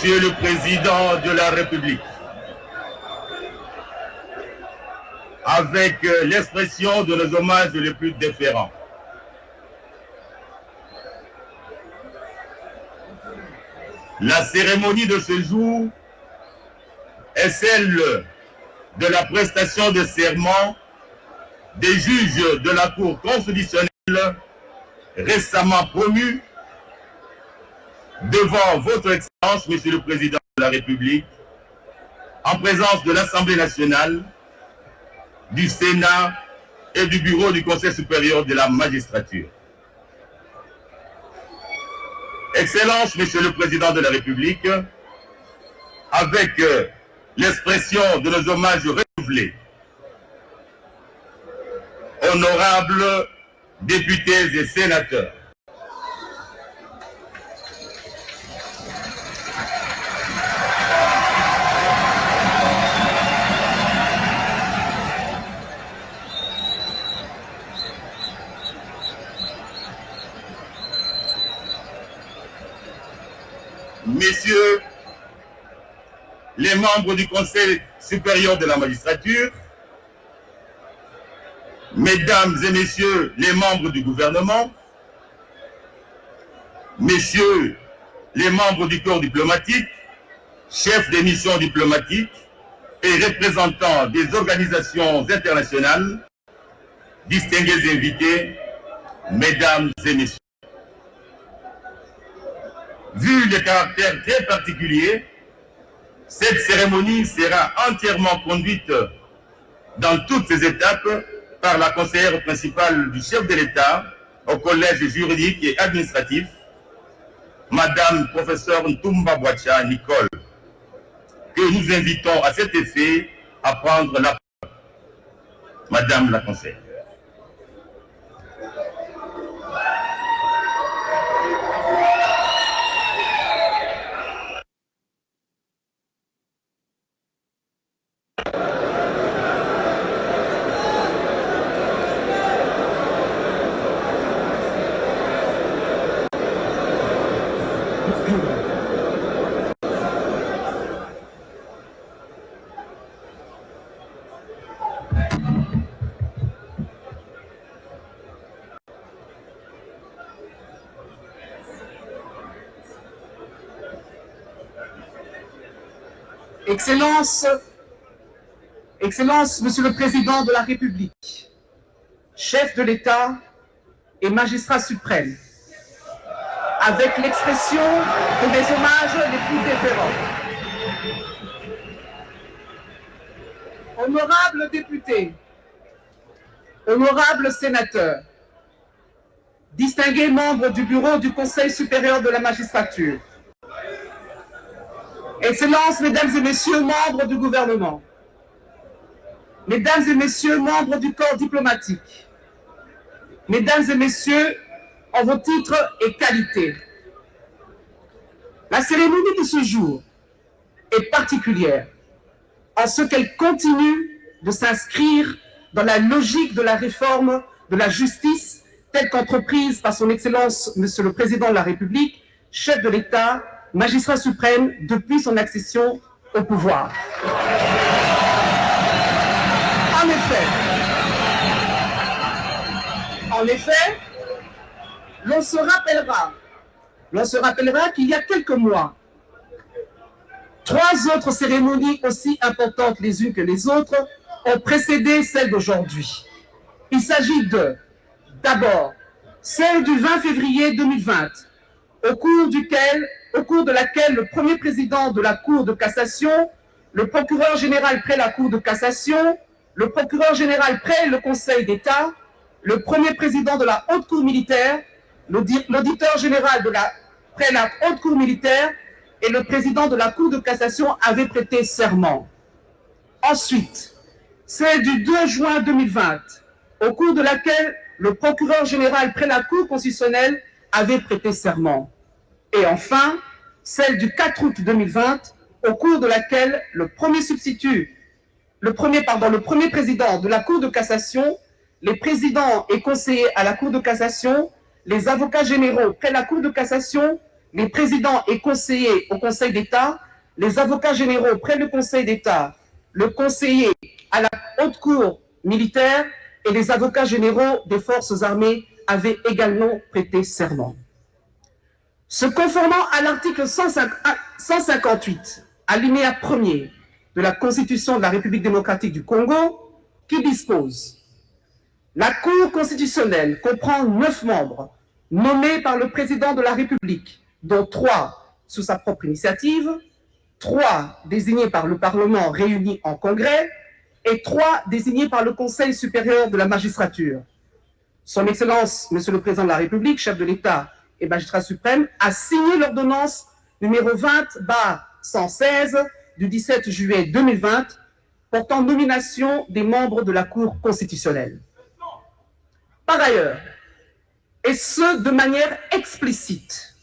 Monsieur le Président de la République, avec euh, l'expression de nos hommages les plus déférents, La cérémonie de ce jour est celle de la prestation de serment des juges de la Cour constitutionnelle récemment promus devant votre Monsieur le Président de la République, en présence de l'Assemblée nationale, du Sénat et du Bureau du Conseil supérieur de la magistrature. Excellence, Monsieur le Président de la République, avec euh, l'expression de nos hommages renouvelés, honorables députés et sénateurs, messieurs les membres du Conseil supérieur de la magistrature, mesdames et messieurs les membres du gouvernement, messieurs les membres du corps diplomatique, chefs des missions diplomatiques et représentants des organisations internationales, distingués invités, mesdames et messieurs. Vu le caractère très particulier, cette cérémonie sera entièrement conduite dans toutes ses étapes par la conseillère principale du chef de l'État au collège juridique et administratif, Madame professeure Ntumba Boacha Nicole, que nous invitons à cet effet à prendre la parole. Madame la conseillère. Excellence, Excellence, Monsieur le Président de la République, chef de l'État et magistrat suprême, avec l'expression de mes hommages les plus déférents. Honorables députés, honorables sénateurs, distingués membres du bureau du Conseil supérieur de la magistrature, Excellences, Mesdames et Messieurs, membres du gouvernement, Mesdames et Messieurs, membres du corps diplomatique, Mesdames et Messieurs, en vos titres et qualités, la cérémonie de ce jour est particulière en ce qu'elle continue de s'inscrire dans la logique de la réforme de la justice telle qu'entreprise par son Excellence, Monsieur le Président de la République, chef de l'État magistrat suprême depuis son accession au pouvoir. En effet, en effet, l'on se rappellera, l'on se rappellera qu'il y a quelques mois, trois autres cérémonies aussi importantes les unes que les autres ont précédé celle d'aujourd'hui. Il s'agit de, d'abord, celle du 20 février 2020, au cours duquel au cours de laquelle le premier président de la Cour de cassation, le procureur général près la Cour de cassation, le procureur général près le Conseil d'État, le premier président de la Haute Cour militaire, l'auditeur général de la, près la Haute Cour militaire et le président de la Cour de cassation avaient prêté serment. Ensuite, c'est du 2 juin 2020, au cours de laquelle le procureur général près la Cour constitutionnelle avait prêté serment et enfin celle du 4 août 2020, au cours de laquelle le premier substitut, le premier, pardon, le premier président de la Cour de cassation, les présidents et conseillers à la Cour de cassation, les avocats généraux près la Cour de cassation, les présidents et conseillers au Conseil d'État, les avocats généraux près du Conseil d'État, le conseiller à la haute cour militaire et les avocats généraux des forces armées avaient également prêté serment. Se conformant à l'article 158, alinéa 1er de la Constitution de la République démocratique du Congo, qui dispose La Cour constitutionnelle comprend neuf membres nommés par le président de la République, dont trois sous sa propre initiative, trois désignés par le Parlement réuni en congrès et trois désignés par le Conseil supérieur de la magistrature. Son Excellence, Monsieur le Président de la République, chef de l'État et magistrat suprême, a signé l'ordonnance numéro 20-116 du 17 juillet 2020 portant nomination des membres de la Cour constitutionnelle. Par ailleurs, et ce de manière explicite,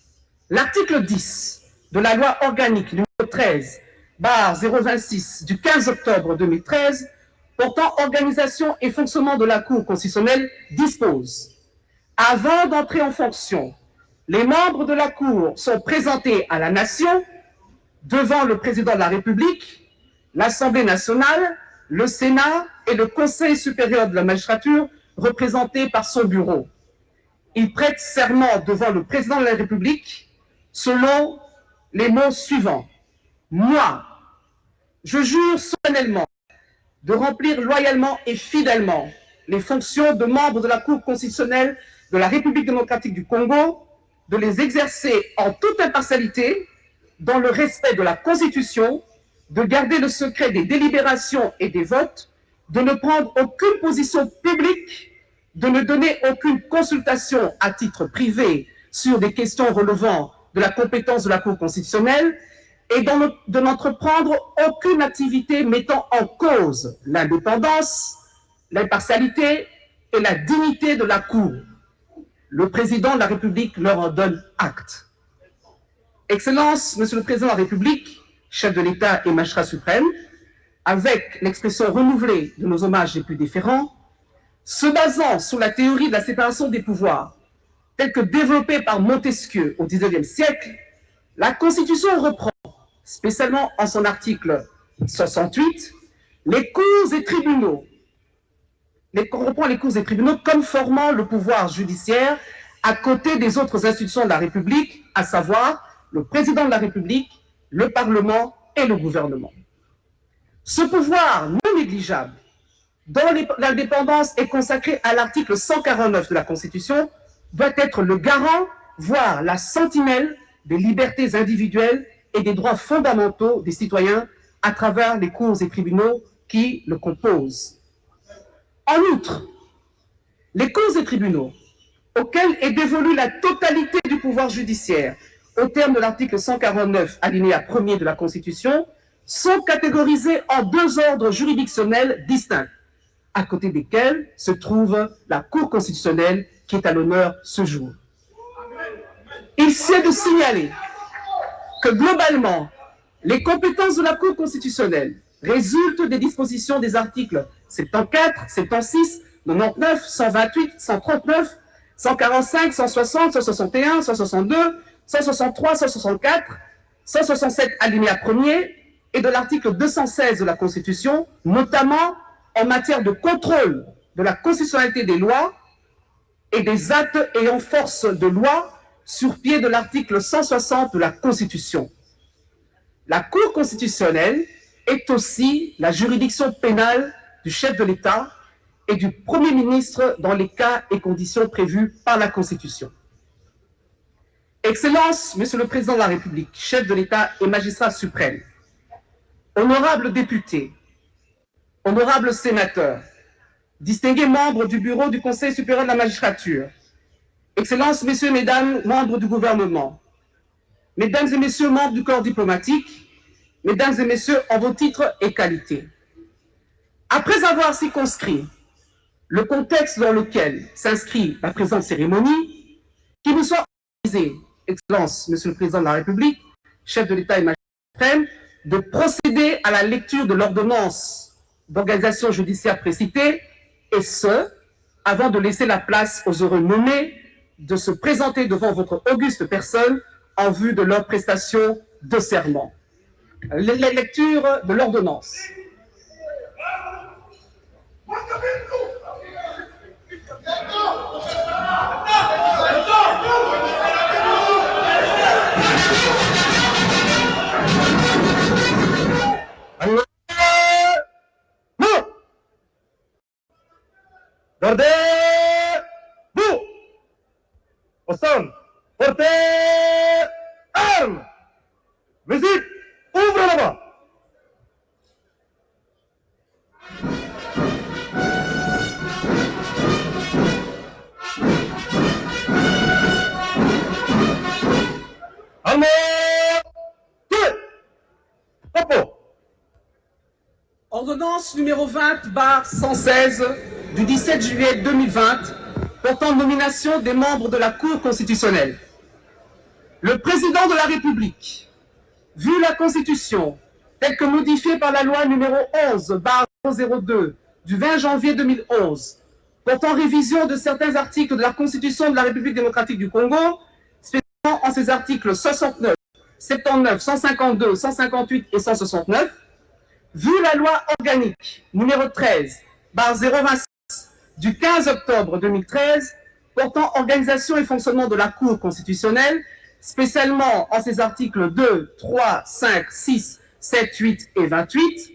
l'article 10 de la loi organique numéro 13 bar 026 du 15 octobre 2013 portant organisation et fonctionnement de la Cour constitutionnelle dispose avant d'entrer en fonction, les membres de la Cour sont présentés à la nation devant le président de la République, l'Assemblée nationale, le Sénat et le Conseil supérieur de la magistrature représentés par son bureau. Ils prêtent serment devant le président de la République selon les mots suivants. Moi, je jure solennellement de remplir loyalement et fidèlement les fonctions de membre de la Cour constitutionnelle de la République démocratique du Congo, de les exercer en toute impartialité, dans le respect de la Constitution, de garder le secret des délibérations et des votes, de ne prendre aucune position publique, de ne donner aucune consultation à titre privé sur des questions relevant de la compétence de la Cour constitutionnelle et de n'entreprendre aucune activité mettant en cause l'indépendance, l'impartialité et la dignité de la Cour. Le président de la République leur donne acte. Excellence, Monsieur le Président de la République, chef de l'État et magistrat suprême, avec l'expression renouvelée de nos hommages les plus différents, se basant sur la théorie de la séparation des pouvoirs, telle que développée par Montesquieu au XIXe siècle, la Constitution reprend, spécialement en son article 68, les cours et tribunaux les, reprend les cours et tribunaux comme formant le pouvoir judiciaire à côté des autres institutions de la République, à savoir le président de la République, le Parlement et le gouvernement. Ce pouvoir non négligeable, dont l'indépendance est consacrée à l'article 149 de la Constitution, doit être le garant, voire la sentinelle des libertés individuelles et des droits fondamentaux des citoyens à travers les cours et tribunaux qui le composent. En outre, les causes et tribunaux, auxquels est dévolue la totalité du pouvoir judiciaire, au terme de l'article 149, alinéa 1er de la Constitution, sont catégorisés en deux ordres juridictionnels distincts, à côté desquels se trouve la Cour constitutionnelle qui est à l'honneur ce jour. Il s'est de signaler que globalement, les compétences de la Cour constitutionnelle résultent des dispositions des articles 74, 76, 99, 128, 139, 145, 160, 161, 162, 163, 164, 167 alinéa 1er et de l'article 216 de la Constitution, notamment en matière de contrôle de la constitutionnalité des lois et des actes ayant force de loi sur pied de l'article 160 de la Constitution. La Cour constitutionnelle est aussi la juridiction pénale du chef de l'État et du Premier ministre dans les cas et conditions prévus par la Constitution. Excellence, Monsieur le Président de la République, chef de l'État et magistrat suprême, honorables députés, honorables sénateurs, distingués membres du bureau du Conseil supérieur de la magistrature, Excellences, Messieurs, Mesdames, membres du gouvernement, Mesdames et Messieurs, membres du corps diplomatique, Mesdames et Messieurs, en vos titres et qualités. Après avoir circonscrit le contexte dans lequel s'inscrit la présente cérémonie, qu'il nous soit autorisé, Excellence, Monsieur le Président de la République, chef de l'État et magistrat de procéder à la lecture de l'ordonnance d'organisation judiciaire précitée, et ce, avant de laisser la place aux heureux nommés de se présenter devant votre auguste personne en vue de leur prestation de serment. La lecture de l'ordonnance. Gardez-vous Au son Portez armes Musique Ordonnance numéro 20 bar 116 du 17 juillet 2020 portant nomination des membres de la Cour constitutionnelle. Le président de la République, vu la Constitution telle que modifiée par la loi numéro 11 bar 02 du 20 janvier 2011 portant révision de certains articles de la Constitution de la République démocratique du Congo, en ses articles 69, 79, 152, 158 et 169, vu la loi organique numéro 13, bar 026 du 15 octobre 2013, portant organisation et fonctionnement de la Cour constitutionnelle, spécialement en ses articles 2, 3, 5, 6, 7, 8 et 28,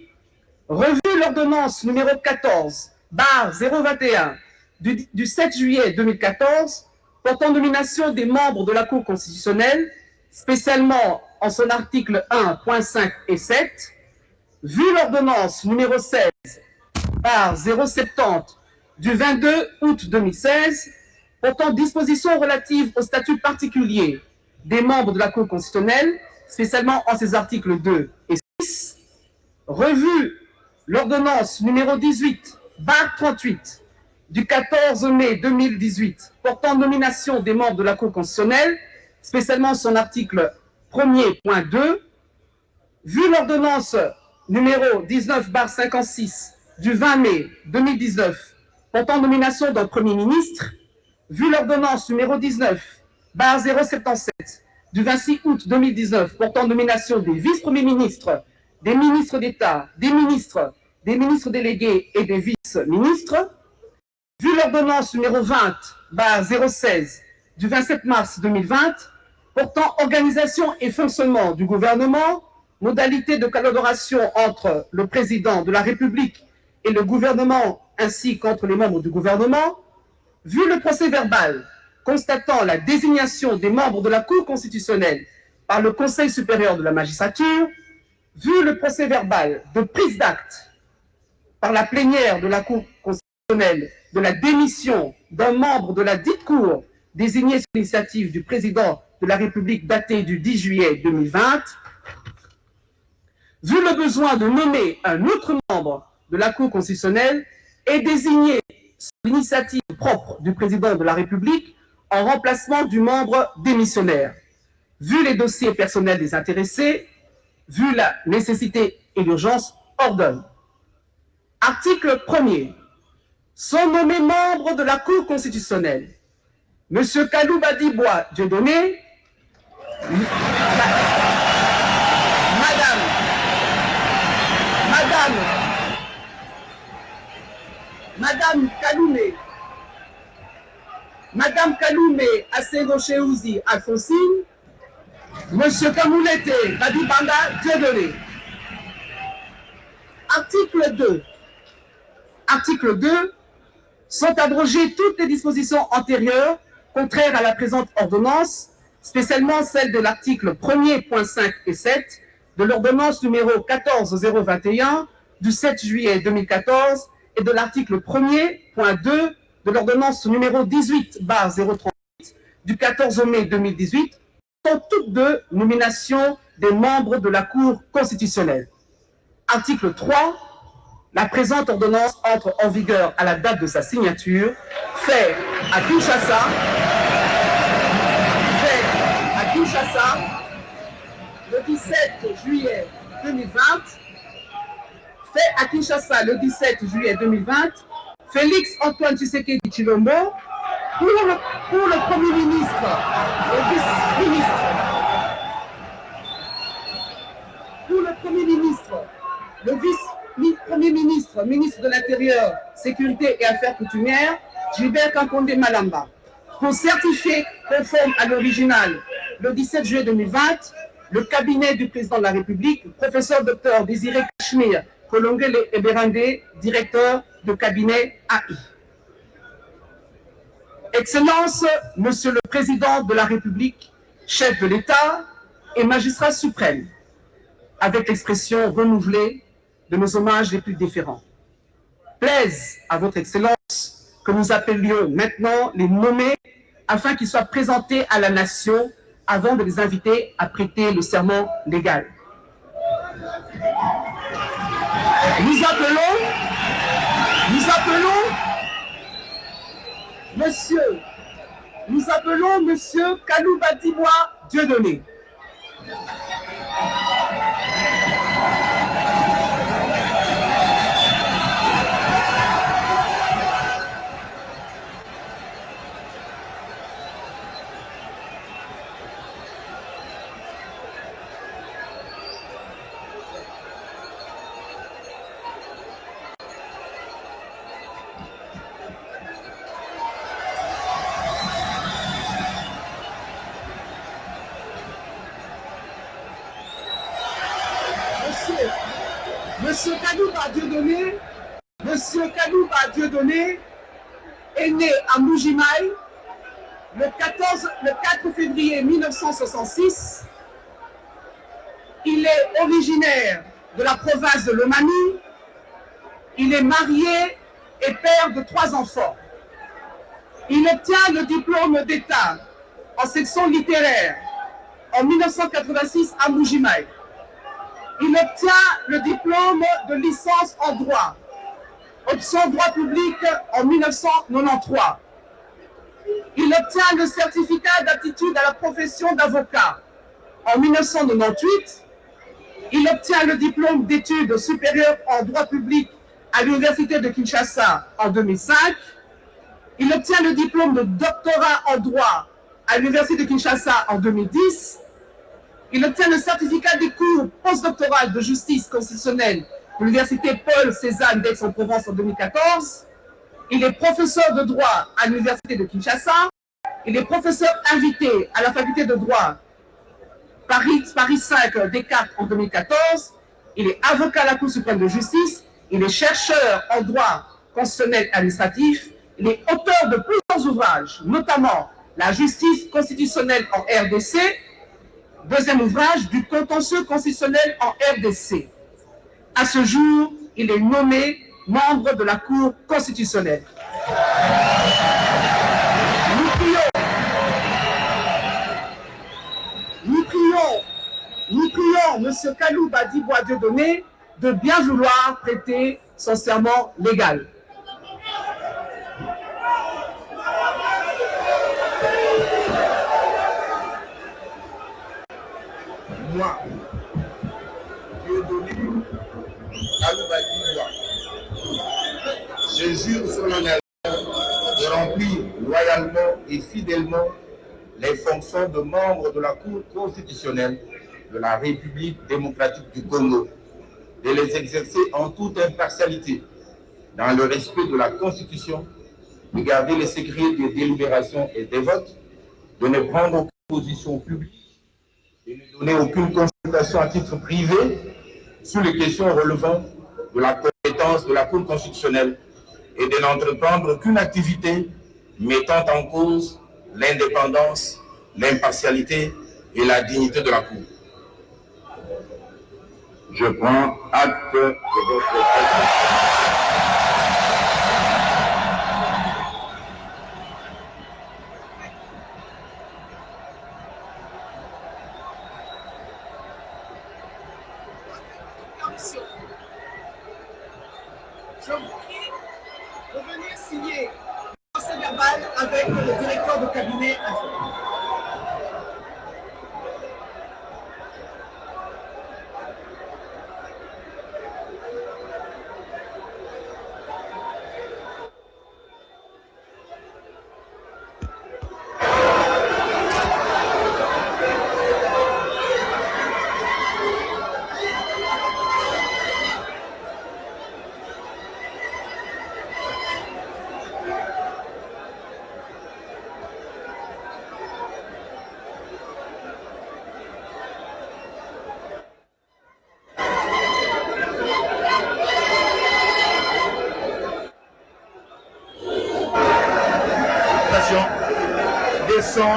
revu l'ordonnance numéro 14, bar 021 du, du 7 juillet 2014, portant nomination des membres de la Cour constitutionnelle, spécialement en son article 1.5 et 7, vu l'ordonnance numéro 16 par 070 du 22 août 2016 portant dispositions relatives au statut particulier des membres de la Cour constitutionnelle, spécialement en ses articles 2 et 6, revu l'ordonnance numéro 18 bar 38 du 14 mai 2018 portant nomination des membres de la Cour constitutionnelle, spécialement son article 1er.2, vu l'ordonnance numéro 19 bar 56 du 20 mai 2019 portant nomination d'un Premier ministre, vu l'ordonnance numéro 19 bar 077 du 26 août 2019 portant nomination des vice-premiers ministres, des ministres d'État, des ministres, des ministres délégués et des vice-ministres, vu l'ordonnance numéro 20 bar 016 du 27 mars 2020 portant organisation et fonctionnement du gouvernement, modalité de collaboration entre le président de la République et le gouvernement ainsi qu'entre les membres du gouvernement, vu le procès verbal constatant la désignation des membres de la Cour constitutionnelle par le Conseil supérieur de la magistrature, vu le procès verbal de prise d'acte par la plénière de la Cour constitutionnelle de la démission d'un membre de la dite Cour désigné sur l'initiative du président de la République daté du 10 juillet 2020, vu le besoin de nommer un autre membre de la Cour constitutionnelle et désigné sur l'initiative propre du président de la République en remplacement du membre démissionnaire. Vu les dossiers personnels des intéressés, vu la nécessité et l'urgence, ordonne. Article 1er. Sont nommés membres de la Cour constitutionnelle M. Kalouba Dibois Dieudonné, Madame, Madame, Madame Kaloumé, Madame Kaloumé Asego Cheouzi Alphonsine, Monsieur Kamoulete Badibanda Dieudonné. Article 2. Article 2. Sont abrogées toutes les dispositions antérieures contraires à la présente ordonnance, spécialement celle de l'article 1er.5 et 7 de l'ordonnance numéro 14021 du 7 juillet 2014 et de l'article 1er.2 de l'ordonnance numéro 18 bar 038 du 14 mai 2018 sont toutes deux nominations des membres de la Cour constitutionnelle. Article 3 la présente ordonnance entre en vigueur à la date de sa signature, fait à Kinshasa, fait à Kinshasa le 17 juillet 2020, fait à Kinshasa le 17 juillet 2020, Félix Antoine Tshisekedi Chilombo, pour, pour le Premier ministre, le vice-ministre, pour le Premier ministre, le vice-ministre vice-premier ministre, ministre de l'Intérieur, Sécurité et Affaires coutumières, Gilbert Kankonde Malamba, pour certifier conforme à l'original le 17 juillet 2020, le cabinet du président de la République, professeur docteur Désiré Kashmir Kolongele Eberande, directeur de cabinet AI. Excellence, Monsieur le Président de la République, chef de l'État et magistrat suprême, avec l'expression renouvelée de nos hommages les plus différents. Plaise à votre Excellence que nous appelions maintenant les nommés afin qu'ils soient présentés à la nation avant de les inviter à prêter le serment légal. Nous appelons, nous appelons Monsieur, nous appelons Monsieur Dibois Dieudonné. Est né à Moujimaï le, 14, le 4 février 1966. Il est originaire de la province de Lomani. Il est marié et père de trois enfants. Il obtient le diplôme d'État en section littéraire en 1986 à Moujimaï. Il obtient le diplôme de licence en droit, option droit public en 1993. Il obtient le certificat d'aptitude à la profession d'avocat en 1998. Il obtient le diplôme d'études supérieures en droit public à l'Université de Kinshasa en 2005. Il obtient le diplôme de doctorat en droit à l'Université de Kinshasa en 2010. Il obtient le certificat des cours postdoctoral de justice constitutionnelle l'Université Paul Cézanne d'Aix-en-Provence en 2014. Il est professeur de droit à l'Université de Kinshasa. Il est professeur invité à la faculté de droit Paris, Paris 5 Descartes en 2014. Il est avocat à la Cour suprême de justice. Il est chercheur en droit constitutionnel administratif. Il est auteur de plusieurs ouvrages, notamment La justice constitutionnelle en RDC, deuxième ouvrage du contentieux constitutionnel en RDC. À ce jour, il est nommé membre de la Cour constitutionnelle. Nous prions, nous prions, nous prions M. Kalou Badibois Dieudonné de bien vouloir prêter son serment légal. moi, Je jure sur l'honneur de remplir loyalement et fidèlement les fonctions de membre de la Cour constitutionnelle de la République démocratique du Congo, de les exercer en toute impartialité, dans le respect de la Constitution, de garder les secrets des délibérations et des votes, de ne prendre aucune position publique et ne donner aucune consultation à titre privé sur les questions relevant de la compétence de la Cour constitutionnelle et de n'entreprendre aucune activité mettant en cause l'indépendance, l'impartialité et la dignité de la Cour. Je prends acte de votre Je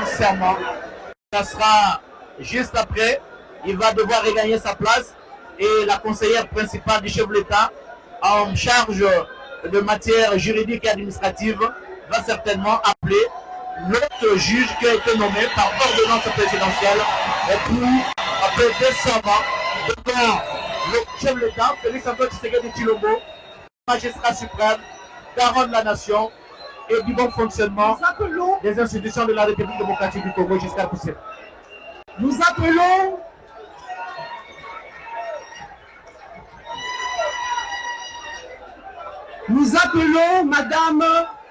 serment. Ça sera juste après. Il va devoir regagner sa place et la conseillère principale du chef de l'État en charge de matière juridique et administrative va certainement appeler l'autre juge qui a été nommé par ordonnance présidentielle pour prêter serment devant le chef de l'État, Félix Antoine Tshisekedi Chilombo, magistrat suprême, garant de la nation et du bon fonctionnement des institutions de la République démocratique du Congo jusqu'à pousser. Nous appelons Nous appelons Madame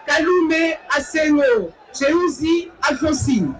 Kalume Asengo Cheuzi Alphonsine.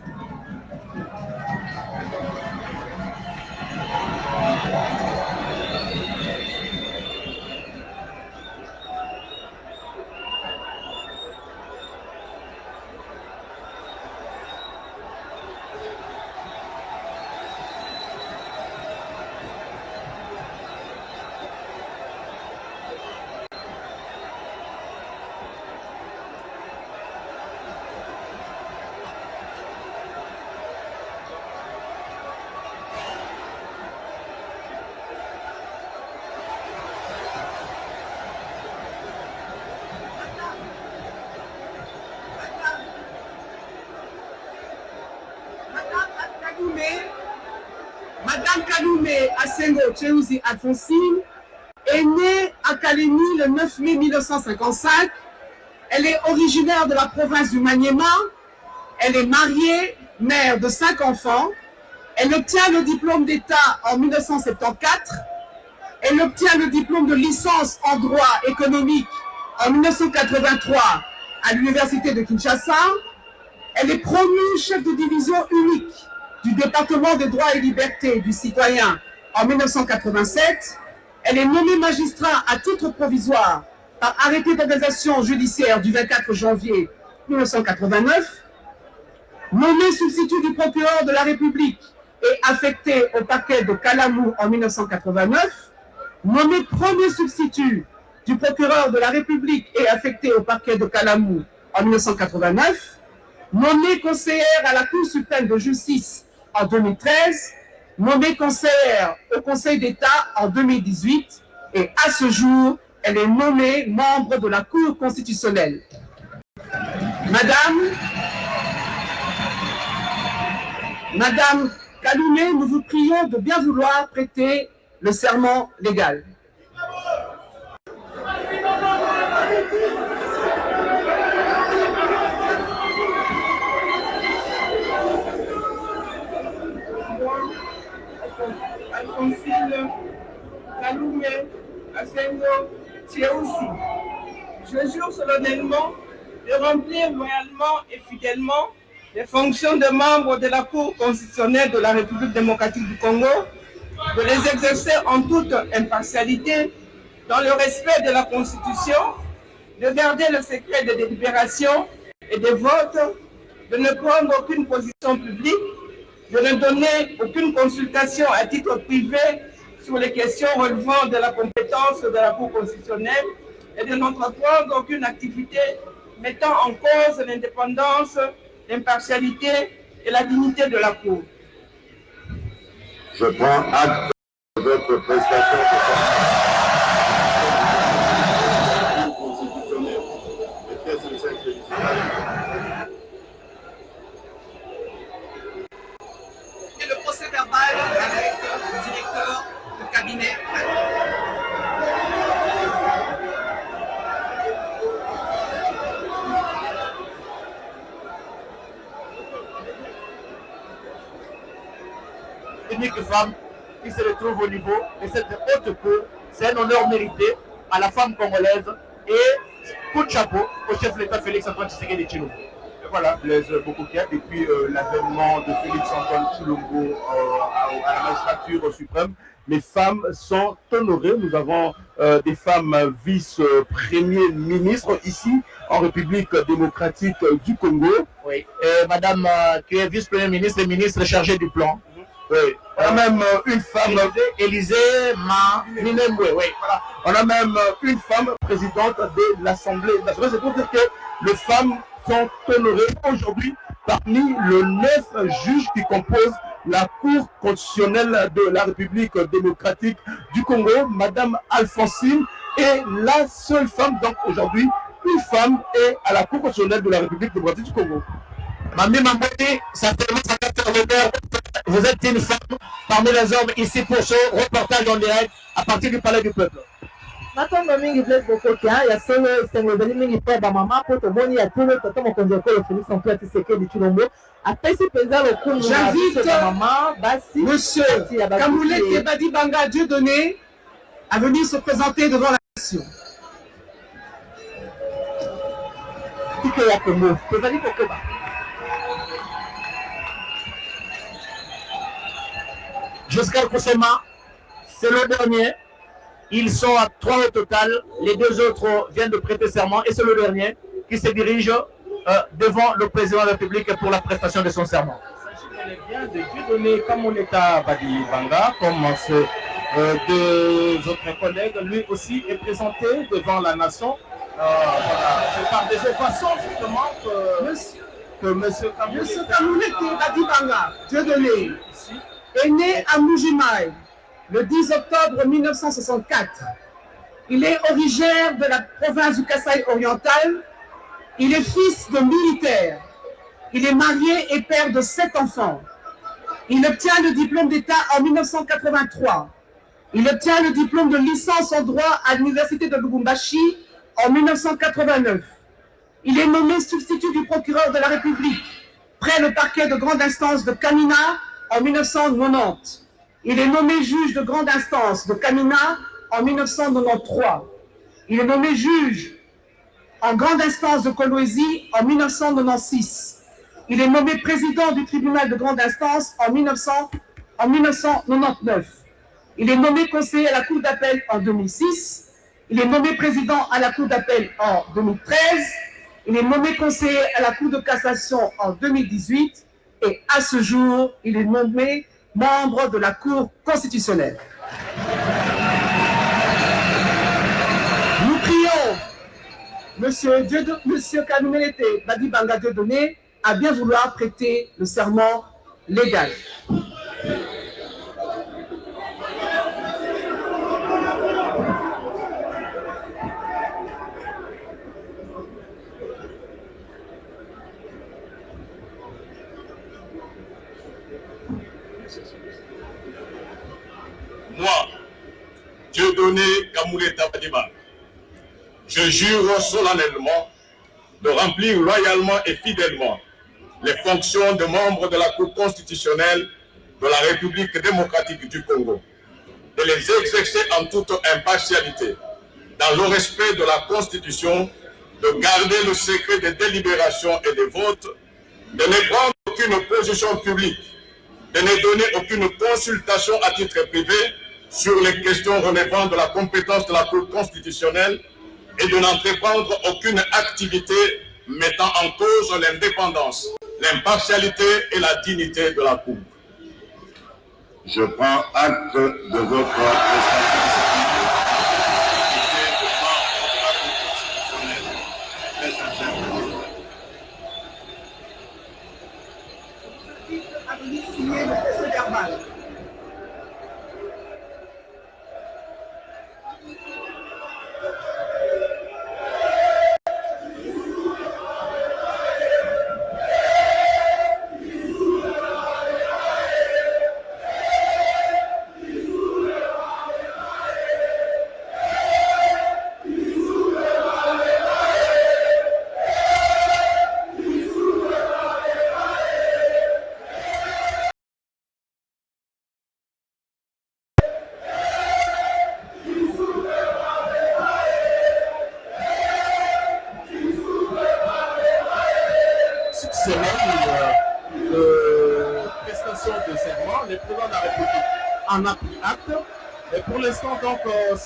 Madame Kaloumé Asengo Cheuzi Alphonsine est née à Kalemi le 9 mai 1955. Elle est originaire de la province du Maniema. Elle est mariée, mère de cinq enfants. Elle obtient le diplôme d'État en 1974. Elle obtient le diplôme de licence en droit économique en 1983 à l'université de Kinshasa. Elle est promue chef de division unique du département des droits et libertés du citoyen en 1987. Elle est nommée magistrat à titre provisoire par arrêté d'organisation judiciaire du 24 janvier 1989. Nommée substitut du procureur de la République et affectée au parquet de Kalamou en 1989. Nommée premier substitut du procureur de la République et affecté au parquet de Kalamou en 1989. Nommée conseillère à la Cour suprême de justice en 2013, nommée conseillère au Conseil d'État en 2018 et à ce jour, elle est nommée membre de la Cour constitutionnelle. Madame, Madame nous vous prions de bien vouloir prêter le serment légal. Alphonsine Je jure solennellement de remplir loyalement et fidèlement les fonctions de membre de la Cour constitutionnelle de la République démocratique du Congo, de les exercer en toute impartialité, dans le respect de la Constitution, de garder le secret des délibérations et des votes, de ne prendre aucune position publique, de ne donner aucune consultation à titre privé sur les questions relevant de la compétence de la Cour constitutionnelle et de n'entreprendre aucune activité mettant en cause l'indépendance, l'impartialité et la dignité de la Cour. Je prends acte de votre prestation Et le procès verbal avec le directeur de cabinet. unique femme qui se retrouve au niveau de cette haute cour. C'est un honneur mérité à la femme congolaise et coup de chapeau au chef de l'État Félix Antoine Tshisekedi Tshilombo. Et voilà, Blaise Bokoukia, depuis euh, l'avènement de Félix Antoine Chulombo euh, à, à la magistrature suprême, les femmes sont honorées. Nous avons euh, des femmes vice-premiers ministres ici en République démocratique du Congo. Oui. Et Madame qui est vice-premier ministre et ministre chargé du plan. Oui. On a même une femme, Élisée Ma Minembwe, oui. voilà. On a même une femme présidente de l'Assemblée nationale. C'est pour dire que les femmes sont honorées aujourd'hui parmi les neuf juges qui composent la Cour constitutionnelle de la République démocratique du Congo. Madame Alphonsine est la seule femme, donc aujourd'hui, une femme est à la Cour constitutionnelle de la République démocratique du Congo. Mamie Mamboni, certainement, vous êtes une femme parmi les hommes ici pour ce reportage en direct à partir du Palais du Peuple. Natondo mingi blaise bokokia ya solo esengo ezali mingi mpo ya bamama mpo tomoni ya tolo tata mokonzi ekolo félix antoine tisekedi chilombo. Apesi mpenza lokumu na biso bamama basi monsieur kamulete badibanga dieu donné à venir se présenter devant la nation. Tike ya kongo tozali kokoba Jusqu'à c'est le dernier. Ils sont à trois au total. Les deux autres viennent de prêter serment et c'est le dernier qui se dirige euh, devant le président de la République pour la prestation de son serment. bien de Dieu donné comme on est à Badi Banga, comme ce, euh, deux autres collègues, lui aussi est présenté devant la nation. Euh, voilà. C'est par des façons justement que Monsieur, que monsieur Badibanga, Dieu donné, est né à Moujimaï le 10 octobre 1964. Il est originaire de la province du Kasaï oriental. Il est fils de militaire. Il est marié et père de sept enfants. Il obtient le diplôme d'État en 1983. Il obtient le diplôme de licence en droit à l'université de Lubumbashi en 1989. Il est nommé substitut du procureur de la République près le parquet de grande instance de Kamina en 1990. Il est nommé juge de grande instance de Kamina en 1993. Il est nommé juge en grande instance de Kolwezi en 1996. Il est nommé président du tribunal de grande instance en, 1900 en 1999. Il est nommé conseiller à la cour d'appel en 2006. Il est nommé président à la cour d'appel en 2013. Il est nommé conseiller à la cour de cassation en 2018. Et à ce jour, il est nommé membre de la Cour constitutionnelle. Nous prions Monsieur, Dieu, Monsieur Kanumelete Badibanga Dieudonné à bien vouloir prêter le serment légal. Moi, Dieudonné Kamoulé Tabadiba, je jure solennellement de remplir loyalement et fidèlement les fonctions de membre de la Cour constitutionnelle de la République démocratique du Congo, de les exercer en toute impartialité, dans le respect de la Constitution, de garder le secret des délibérations et des votes, de ne prendre aucune position publique, de ne donner aucune consultation à titre privé sur les questions relevant de la compétence de la Cour constitutionnelle et de n'entreprendre aucune activité mettant en cause l'indépendance, l'impartialité et la dignité de la Cour. Je prends acte de votre cette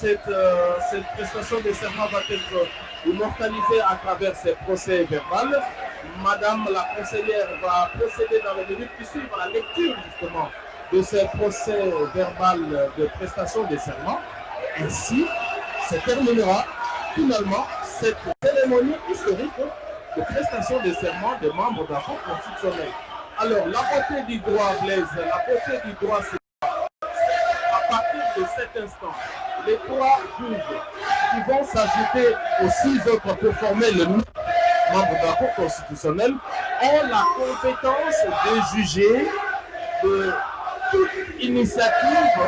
cette, euh, cette prestation de serment va être immortalisée à travers ces procès verbaux. Madame la conseillère va procéder dans les minutes qui suivent à la lecture justement de ces procès verbal de prestation de serment. Ainsi se terminera finalement cette cérémonie historique de prestation de serment des membres de la Cour constitutionnelle. Alors, la beauté du droit, Blaise, la beauté du droit, c'est à partir de cet instant, les trois juges qui vont s'ajouter aux six autres pour former le membre de la Cour constitutionnelle ont la compétence de juger de toute initiative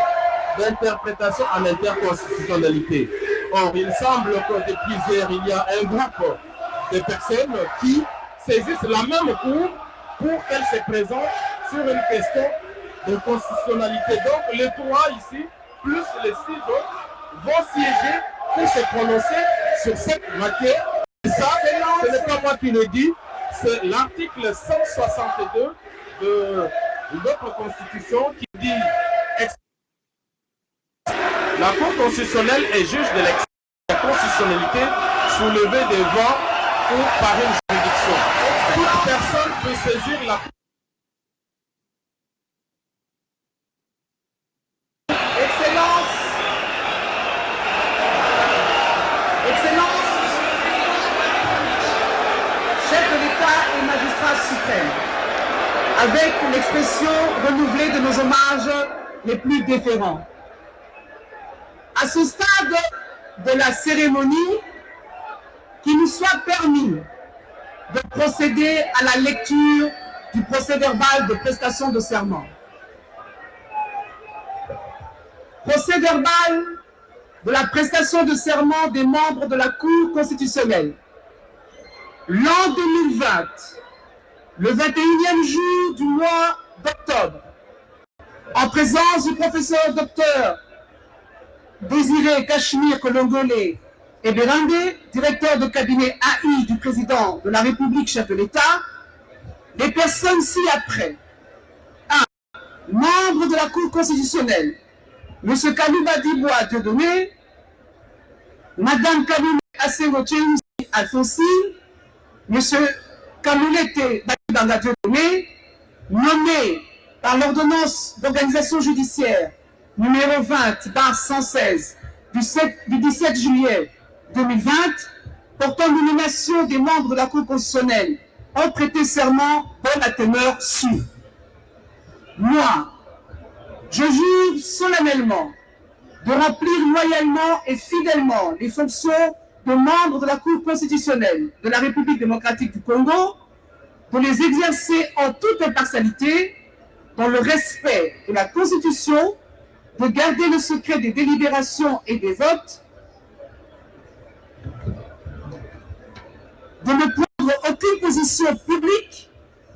d'interprétation en interconstitutionnalité. Or, il semble que depuis hier, il y a un groupe de personnes qui saisissent la même Cour pour qu'elle se présente sur une question de constitutionnalité. Donc, les trois ici, plus les six autres, vont siéger pour se prononcer sur cette matière. Et ça, ce n'est pas moi qui le dis, c'est l'article 162 de notre Constitution qui dit la Cour constitutionnelle est juge de la constitutionnalité soulevée devant ou par une juridiction. Toute personne peut saisir la Cour Excellence, Excellence, chef de l'État et magistrat suprême, avec l'expression renouvelée de nos hommages les plus déférents. À ce stade de la cérémonie, qu'il nous soit permis de procéder à la lecture du procès verbal de prestation de serment. Procès verbal de la prestation de serment des membres de la Cour constitutionnelle. L'an 2020, le 21e jour du mois d'octobre, en présence du professeur docteur Désiré Cachemire Kolongolé et directeur de cabinet AI du président de la République, chef de l'État, les personnes ci-après. 1. Membre de la Cour constitutionnelle, M. Kalouba Dibois Dieudonné, Mme Kaloumé Asengo Alfonsi, M. Badibanga Dieudonné, nommé par l'ordonnance d'organisation judiciaire numéro 20 par 116 du, 7, du 17 juillet 2020 portant nomination des membres de la Cour constitutionnelle ont prêté serment dans la teneur su. Moi, je jure solennellement de remplir loyalement et fidèlement les fonctions de membre de la Cour constitutionnelle de la République démocratique du Congo, de les exercer en toute impartialité, dans le respect de la Constitution, de garder le secret des délibérations et des votes, de ne prendre aucune position publique,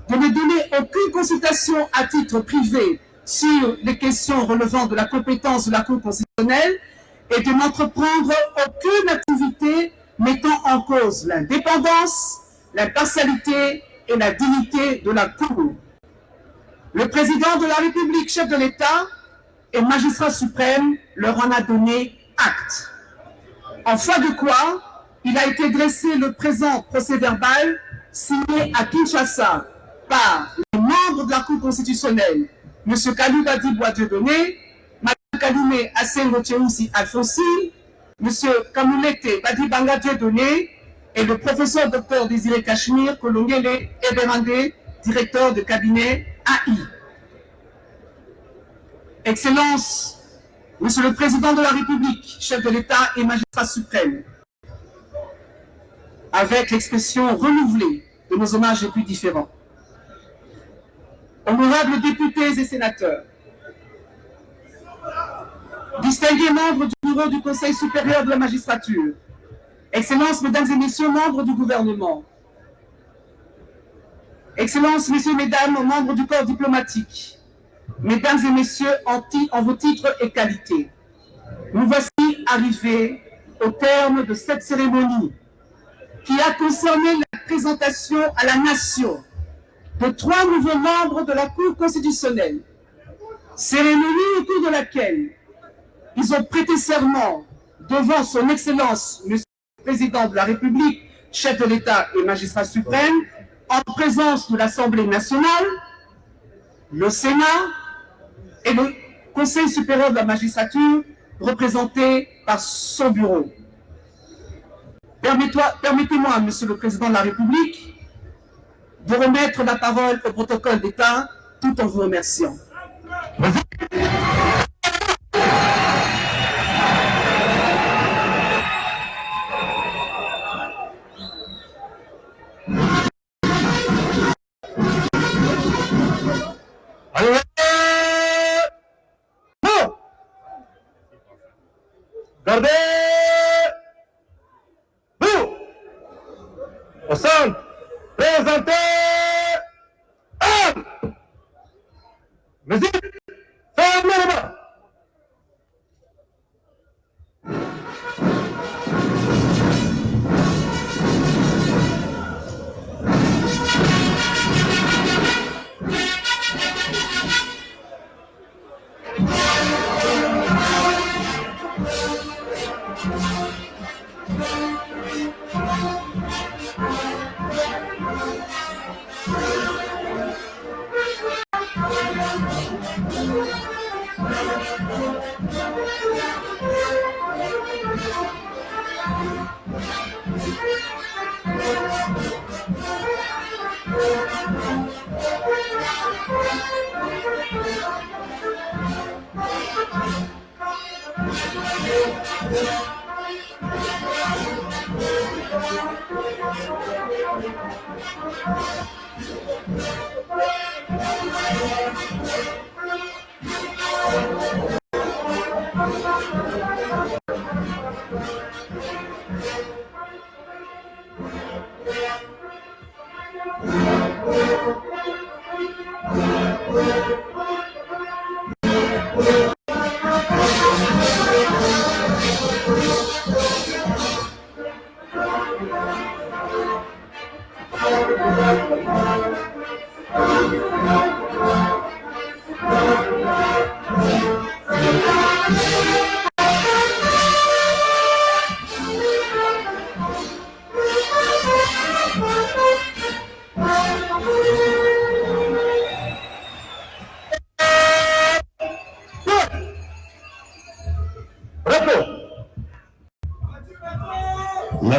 de ne donner aucune consultation à titre privé sur les questions relevant de la compétence de la Cour constitutionnelle et de n'entreprendre aucune activité mettant en cause l'indépendance, l'impartialité et la dignité de la Cour. Le président de la République, chef de l'État et magistrat suprême leur en a donné acte. En foi de quoi, il a été dressé le présent procès verbal signé à Kinshasa par les membres de la Cour constitutionnelle, M. Kalouba Dibois Dieudonné, Mme Kaloumé Asengo Tcheoussi Alfonsi, M. Kamoulete Badibanga Dieudonné et le professeur Dr Désiré Cachemire Kolongele Eberandé, directeur de cabinet AI. Excellence, Monsieur le Président de la République, chef de l'État et magistrat suprême, avec l'expression renouvelée de nos hommages les plus différents. Honorables députés et sénateurs, distingués membres du bureau du Conseil supérieur de la magistrature, Excellences, Mesdames et Messieurs, membres du gouvernement, Excellences, Messieurs, Mesdames, membres du corps diplomatique, Mesdames et Messieurs, en, vos titres et qualités, nous voici arrivés au terme de cette cérémonie qui a concerné la présentation à la nation de trois nouveaux membres de la Cour constitutionnelle. Cérémonie au cours de laquelle ils ont prêté serment devant son Excellence, le Président de la République, chef de l'État et magistrat suprême, en présence de l'Assemblée nationale, le Sénat et le Conseil supérieur de la magistrature, représenté par son bureau. Permettez-moi, Monsieur le Président de la République, de remettre la parole au protocole d'État tout en vous remerciant. Gardez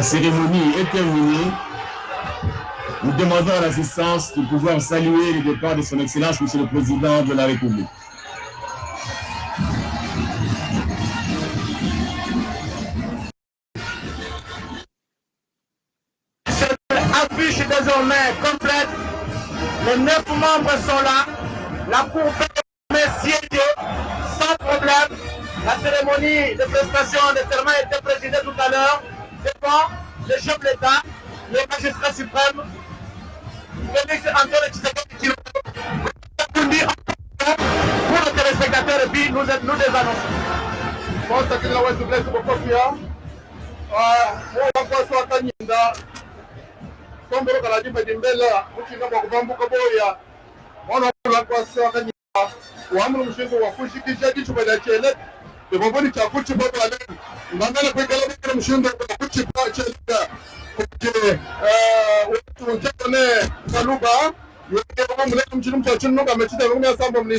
cérémonie est terminée. Nous demandons à l'assistance de pouvoir saluer le départ de son Excellence, Monsieur le Président de la République. affiche désormais complète. Les neuf membres sont là. La Cour permet siéger sans problème. La cérémonie de prestation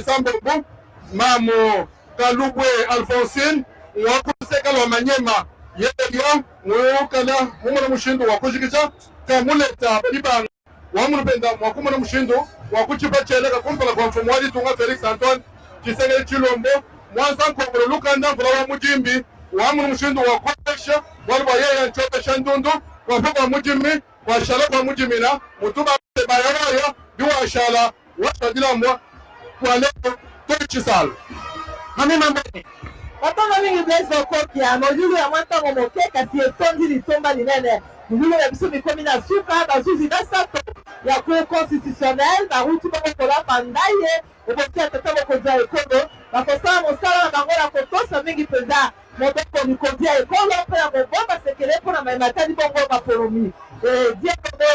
ensemble groupe mamo kalubwe alphonsine wakusekalwa manyema yeliyo ngukala mumuna mushindu wakujikicha kamuleta ibanga wamulupenda mwakumuna mushindu wakuchipa cheleka kumpela kwa mfumu walitunga felix antoine chisengeli chilombo mwansankombolo lukanda mvula wa mujimbi wamuna mushindu wakuesha waliwa yeya nchovesha ndundu wafe kwa mujimi washala kwa mujimina mutuba bayawayo biwashala washajilamwa washadilambwa kwaleo kwechisala mami mamboni batongo mingi blaise okokia molulu ya mwa ntango moke kasi etondi litomba linene molulu ya biso mikomi na suka bazuzi basato ya cour constitutionnel baruti bango kolamba ndaye oboki ya tata mokonzi ya ekolo bakosala mosala na bango na kotosa mingi mpenza mobeko mikonzi ya ekolo mpe na mobomba sekele mpona mayematali bongo bapolomi diakono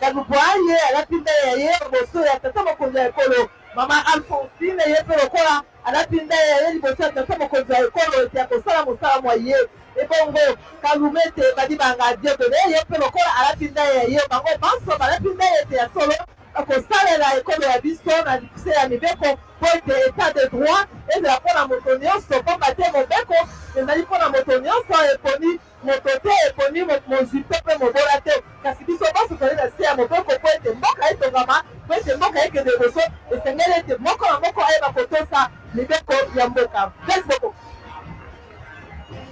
kalubwaye alapi nde ya ye liboso ya tata mokonzi ya ekolo mama ye liboso ya tata mokonzi ya ekolo ete akosala mosala mwa ye. Ebongo kalume ete badibanga diodone ye mpe lokola alapi nde ya ye. Bango banso balapi nde ete ya solo akosalela ekolo ya biso na likuse ya mibeko. Mpo ete etat de droit ezala mpona moto nyonso pamba te mobeko. Ezali mpona moto nyonso eponi moto te eponi mozwi mpe mpe mobola te. Kasi biso nyonso tozali na se ya mobeko mpo ete mboka etongama mpo ete mboka ekende liboso esengeli ete moko na moko ayeba kotosa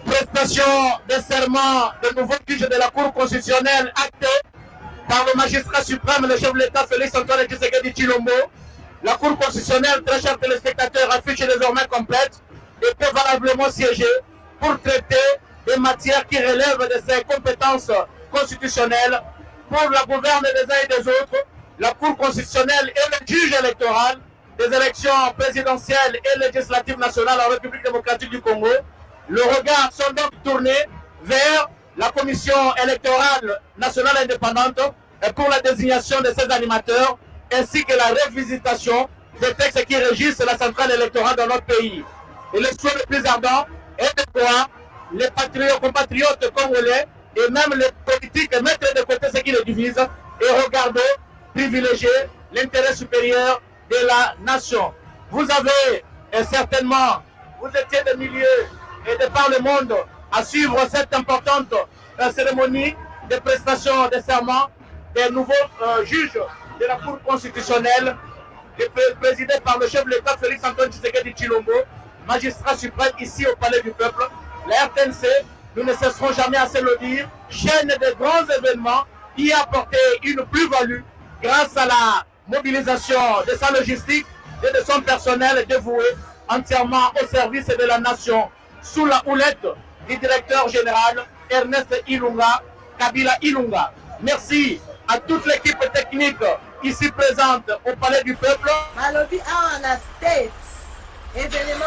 prestation de serment de nouveau juge de la Cour constitutionnelle actée par le magistrat suprême, le chef de l'État Félix Antoine Tshisekedi Chilombo. La Cour constitutionnelle, très chers téléspectateurs, affiche désormais complète et peut valablement siéger pour traiter des matières qui relèvent de ses compétences constitutionnelles pour la gouverne des uns et des autres. La Cour constitutionnelle est le juge électoral des élections présidentielles et législatives nationales en République démocratique du Congo. Le regard sont donc tournés vers la commission électorale nationale indépendante pour la désignation de ses animateurs ainsi que la révisitation des textes qui régissent la centrale électorale dans notre pays. Et le souhait le plus ardent est de voir les patriotes, compatriotes congolais et même les politiques mettre de côté ce qui les divise et regarder, privilégier l'intérêt supérieur de la nation. Vous avez et certainement, vous étiez des milliers et de par le monde à suivre cette importante euh, cérémonie de prestation de serment des nouveaux euh, juges de la Cour constitutionnelle, présidé par le chef de l'État Félix Antoine Tshisekedi Chilombo, magistrat suprême ici au Palais du Peuple. La RTNC, nous ne cesserons jamais à se le dire, chaîne de grands événements qui a apporté une plus-value grâce à la mobilisation de sa logistique et de son personnel dévoué entièrement au service de la nation sous la houlette du directeur général Ernest Ilunga, Kabila Ilunga. Merci à toute l'équipe technique ici présente au Palais du Peuple. awa na state evenema